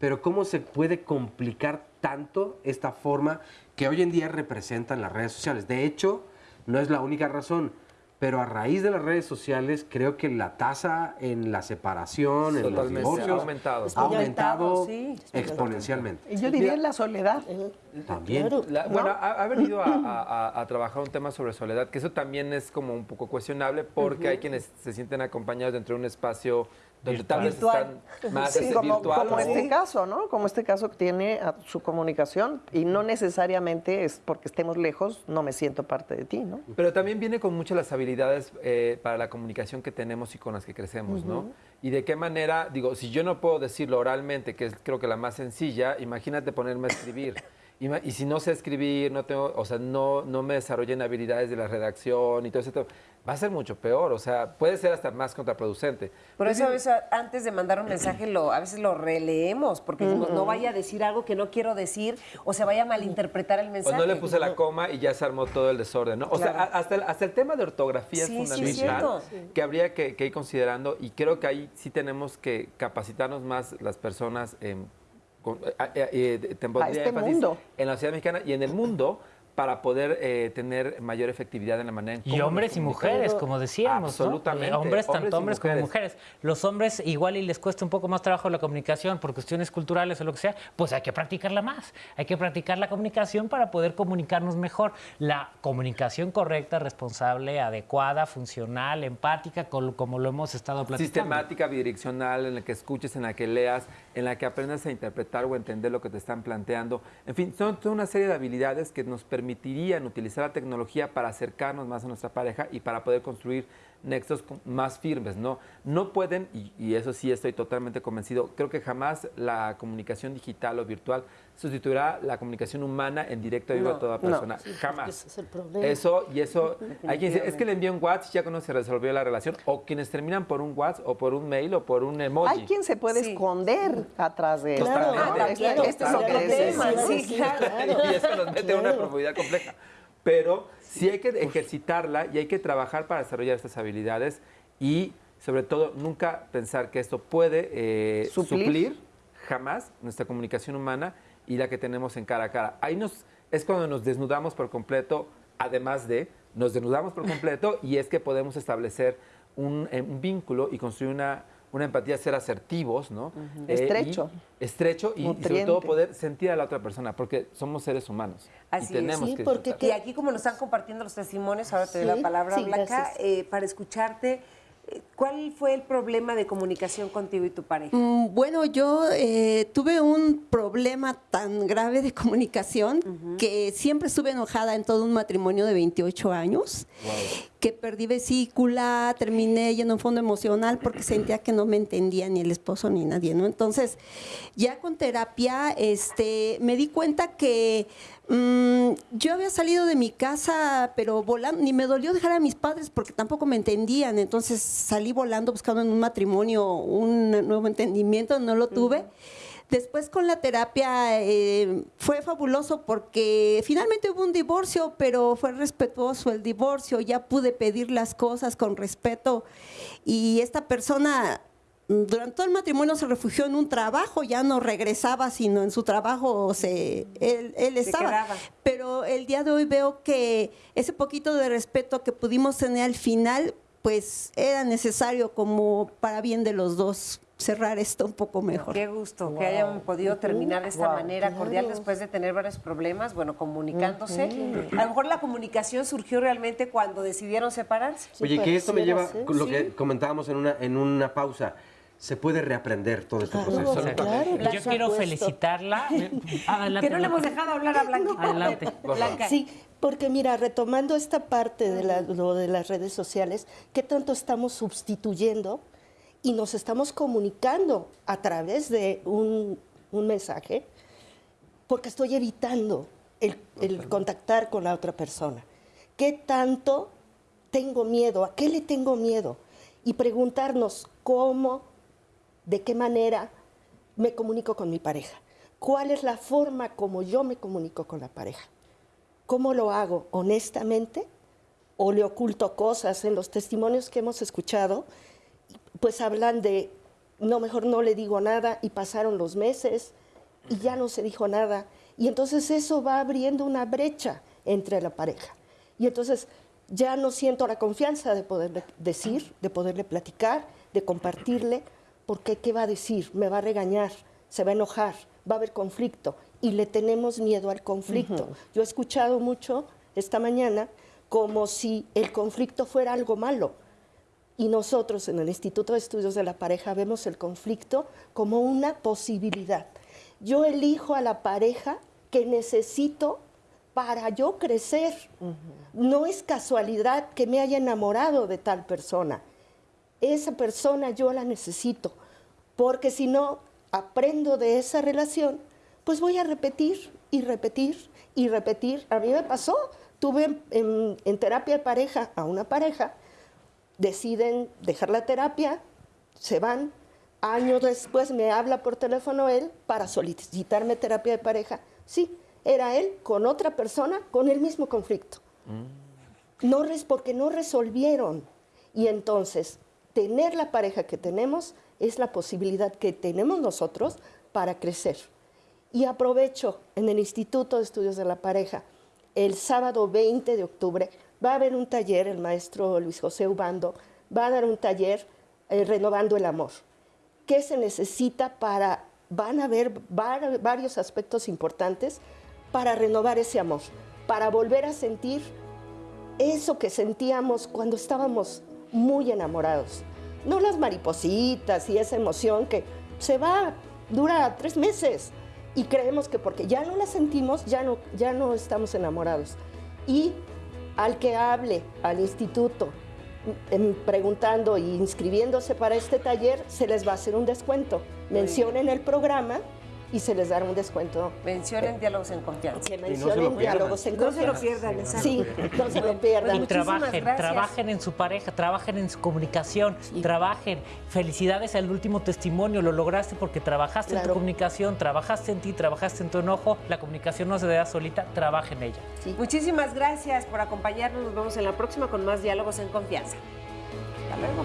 Pero cómo se puede complicar tanto esta forma que hoy en día representan las redes sociales. De hecho, no es la única razón, pero a raíz de las redes sociales creo que la tasa en la separación, en los divorcios, ha aumentado. ha aumentado sí. exponencialmente. Y yo diría en la soledad. También. La- bueno, ha, ha venido a, a- a- a trabajar un tema sobre soledad, que eso también es como un poco cuestionable porque hay quienes se sienten acompañados dentro de un espacio donde tal vez Virtual. están más Sí, este, como, virtual. como ¿no? este caso, ¿no? Como este caso que tiene a su comunicación y no necesariamente es porque estemos lejos, no me siento parte de ti, ¿no? Pero también viene con muchas las habilidades eh, para la comunicación que tenemos y con las que crecemos, ¿no? Ujú. Y de qué manera, digo, si yo no puedo decirlo oralmente, que es creo que la más sencilla, imagínate ponerme a escribir. Y, si no sé escribir, no tengo, o sea, no, no me desarrollen habilidades de la redacción y todo eso, va a ser mucho peor. O sea, puede ser hasta más contraproducente. Por Pues eso a sí, veces antes de mandar un mensaje lo, a veces lo releemos, porque decimos, no vaya a decir algo que no quiero decir o se vaya a malinterpretar el O mensaje. no le puse la coma y ya se armó todo el desorden, ¿no? O sea, Claro. hasta el, hasta el tema de ortografía Sí, sí, es fundamental cierto. que habría que, que ir considerando y creo que ahí sí tenemos que capacitarnos más las personas en, con- eh, eh, eh, te pondría este mundo. en la sociedad mexicana y en el mundo para poder eh, tener mayor efectividad en la manera en Y cómo nos hombres y mujeres, como decíamos. ¿no? Absolutamente. Eh, Hombres, tanto y hombres como mujeres. Los hombres igual y les cuesta un poco más trabajo la comunicación por cuestiones culturales o lo que sea, pues hay que practicarla más. Hay que practicar la comunicación para poder comunicarnos mejor. La comunicación correcta, responsable, adecuada, funcional, empática, como lo hemos estado platicando. sistemática, bidireccional, en la que escuches, en la que leas, en la que aprendas a interpretar o entender lo que te están planteando. En fin, son toda una serie de habilidades que nos permitirían utilizar la tecnología para acercarnos más a nuestra pareja y para poder construir nexos más firmes, ¿no? No pueden, y, y eso sí estoy totalmente convencido, creo que jamás la comunicación digital o virtual sustituirá la comunicación humana en directo vivo No, a toda no. persona. Sí, jamás. ese es el problema. Eso, y eso, hay quien dice, es que le envió un WhatsApp y ya cuando se resolvió la relación, o quienes terminan por un WhatsApp o por un mail o por un emoji. Hay quien se puede esconder atrás de. Ah, claro, esto es lo que decimos. Sí, sí, claro. Y eso nos mete a una profundidad compleja. Pero sí hay que ejercitarla y hay que trabajar para desarrollar estas habilidades y, sobre todo, nunca pensar que esto puede eh, Suplir. suplir jamás nuestra comunicación humana y la que tenemos en cara a cara. Ahí nos, es cuando nos desnudamos por completo, además de, nos desnudamos por completo y es que podemos establecer un, eh, un vínculo y construir una, una empatía, ser asertivos, ¿no? Eh, Estrecho. y- estrecho y, y sobre todo poder sentir a la otra persona, porque somos seres humanos Así y tenemos es. que porque y aquí como nos están compartiendo los testimonios, ahora te doy Sí, la palabra, sí, Blanca, eh, para escucharte. ¿Cuál fue el problema de comunicación contigo y tu pareja? Mm, Bueno, yo eh, tuve un problema tan grave de comunicación que siempre estuve enojada en todo un matrimonio de 28 años, que perdí vesícula, terminé yendo un fondo emocional porque sentía que no me entendía ni el esposo ni nadie, ¿no? Entonces, ya con terapia, este, me di cuenta que mm, yo había salido de mi casa, pero volando, ni me dolió dejar a mis padres porque tampoco me entendían, entonces salí volando buscando en un matrimonio un nuevo entendimiento, no lo tuve. Después con la terapia eh, fue fabuloso porque finalmente hubo un divorcio, pero fue respetuoso el divorcio, ya pude pedir las cosas con respeto y esta persona durante todo el matrimonio se refugió en un trabajo, ya no regresaba, sino en su trabajo se, él, estaba. Pero el día de hoy veo que ese poquito de respeto que pudimos tener al final, pues era necesario como para bien de los dos cerrar esto un poco mejor. Qué gusto que hayan podido terminar de esta Wow, manera cordial claro. después de tener varios problemas, bueno, comunicándose. A lo mejor la comunicación surgió realmente cuando decidieron separarse. Oye, que esto me lleva con lo que comentábamos en una, en una pausa. Se puede reaprender todo este proceso. Yo quiero felicitarla. Adelante, Que no le hemos Blanca. dejado hablar a Blanquita. Adelante. Blanca. Sí, porque mira, retomando esta parte de la- lo de las redes sociales, ¿qué tanto estamos sustituyendo y nos estamos comunicando a través de un, un mensaje? Porque estoy evitando el, el contactar con la otra persona. ¿Qué tanto tengo miedo? ¿A qué le tengo miedo? Y preguntarnos cómo, de qué manera me comunico con mi pareja. ¿Cuál es la forma como yo me comunico con la pareja? ¿Cómo lo hago? ¿Honestamente? ¿O le oculto cosas? En los testimonios que hemos escuchado, pues hablan de, no, mejor no le digo nada y pasaron los meses y ya no se dijo nada. Y entonces eso va abriendo una brecha entre la pareja. Y entonces ya no siento la confianza de poderle decir, de poderle platicar, de compartirle, porque ¿qué va a decir? Me va a regañar, se va a enojar, va a haber conflicto y le tenemos miedo al conflicto. Yo he escuchado mucho esta mañana como si el conflicto fuera algo malo. Y nosotros en el Instituto de Estudios de la Pareja vemos el conflicto como una posibilidad. Yo elijo a la pareja que necesito para yo crecer. No es casualidad que me haya enamorado de tal persona. Esa persona yo la necesito, porque si no aprendo de esa relación, pues voy a repetir y repetir y repetir. A mí me pasó, tuve en, terapia de pareja a una pareja, deciden dejar la terapia, se van. Años después me habla por teléfono él para solicitarme terapia de pareja. Sí, era él con otra persona con el mismo conflicto. No res- porque no resolvieron. Y entonces, tener la pareja que tenemos es la posibilidad que tenemos nosotros para crecer. Y aprovecho en el Instituto de Estudios de la Pareja, el sábado 20 de octubre, va a haber un taller, el maestro Luis José Ubando va a dar un taller eh, renovando el amor. ¿Qué se necesita para, van a haber var- varios aspectos importantes para renovar ese amor, para volver a sentir eso que sentíamos cuando estábamos muy enamorados. No las maripositas y esa emoción que se va, dura tres meses y creemos que porque ya no la sentimos, ya no, ya no estamos enamorados. Y al que hable al instituto em, preguntando e inscribiéndose para este taller, se les va a hacer un descuento. Mencionen el programa y se les dará un descuento. Mencionen diálogos en confianza. Mencionen no diálogos en confianza. No se lo pierdan, exacto. Sí, no se lo pierdan. Y trabajen, trabajen en su pareja, trabajen en su comunicación, trabajen. Felicidades al último testimonio, lo lograste porque trabajaste en tu comunicación, trabajaste en ti, trabajaste en tu enojo. La comunicación no se da solita, trabajen ella. Sí. Muchísimas gracias por acompañarnos. Nos vemos en la próxima con más diálogos en confianza. Hasta luego.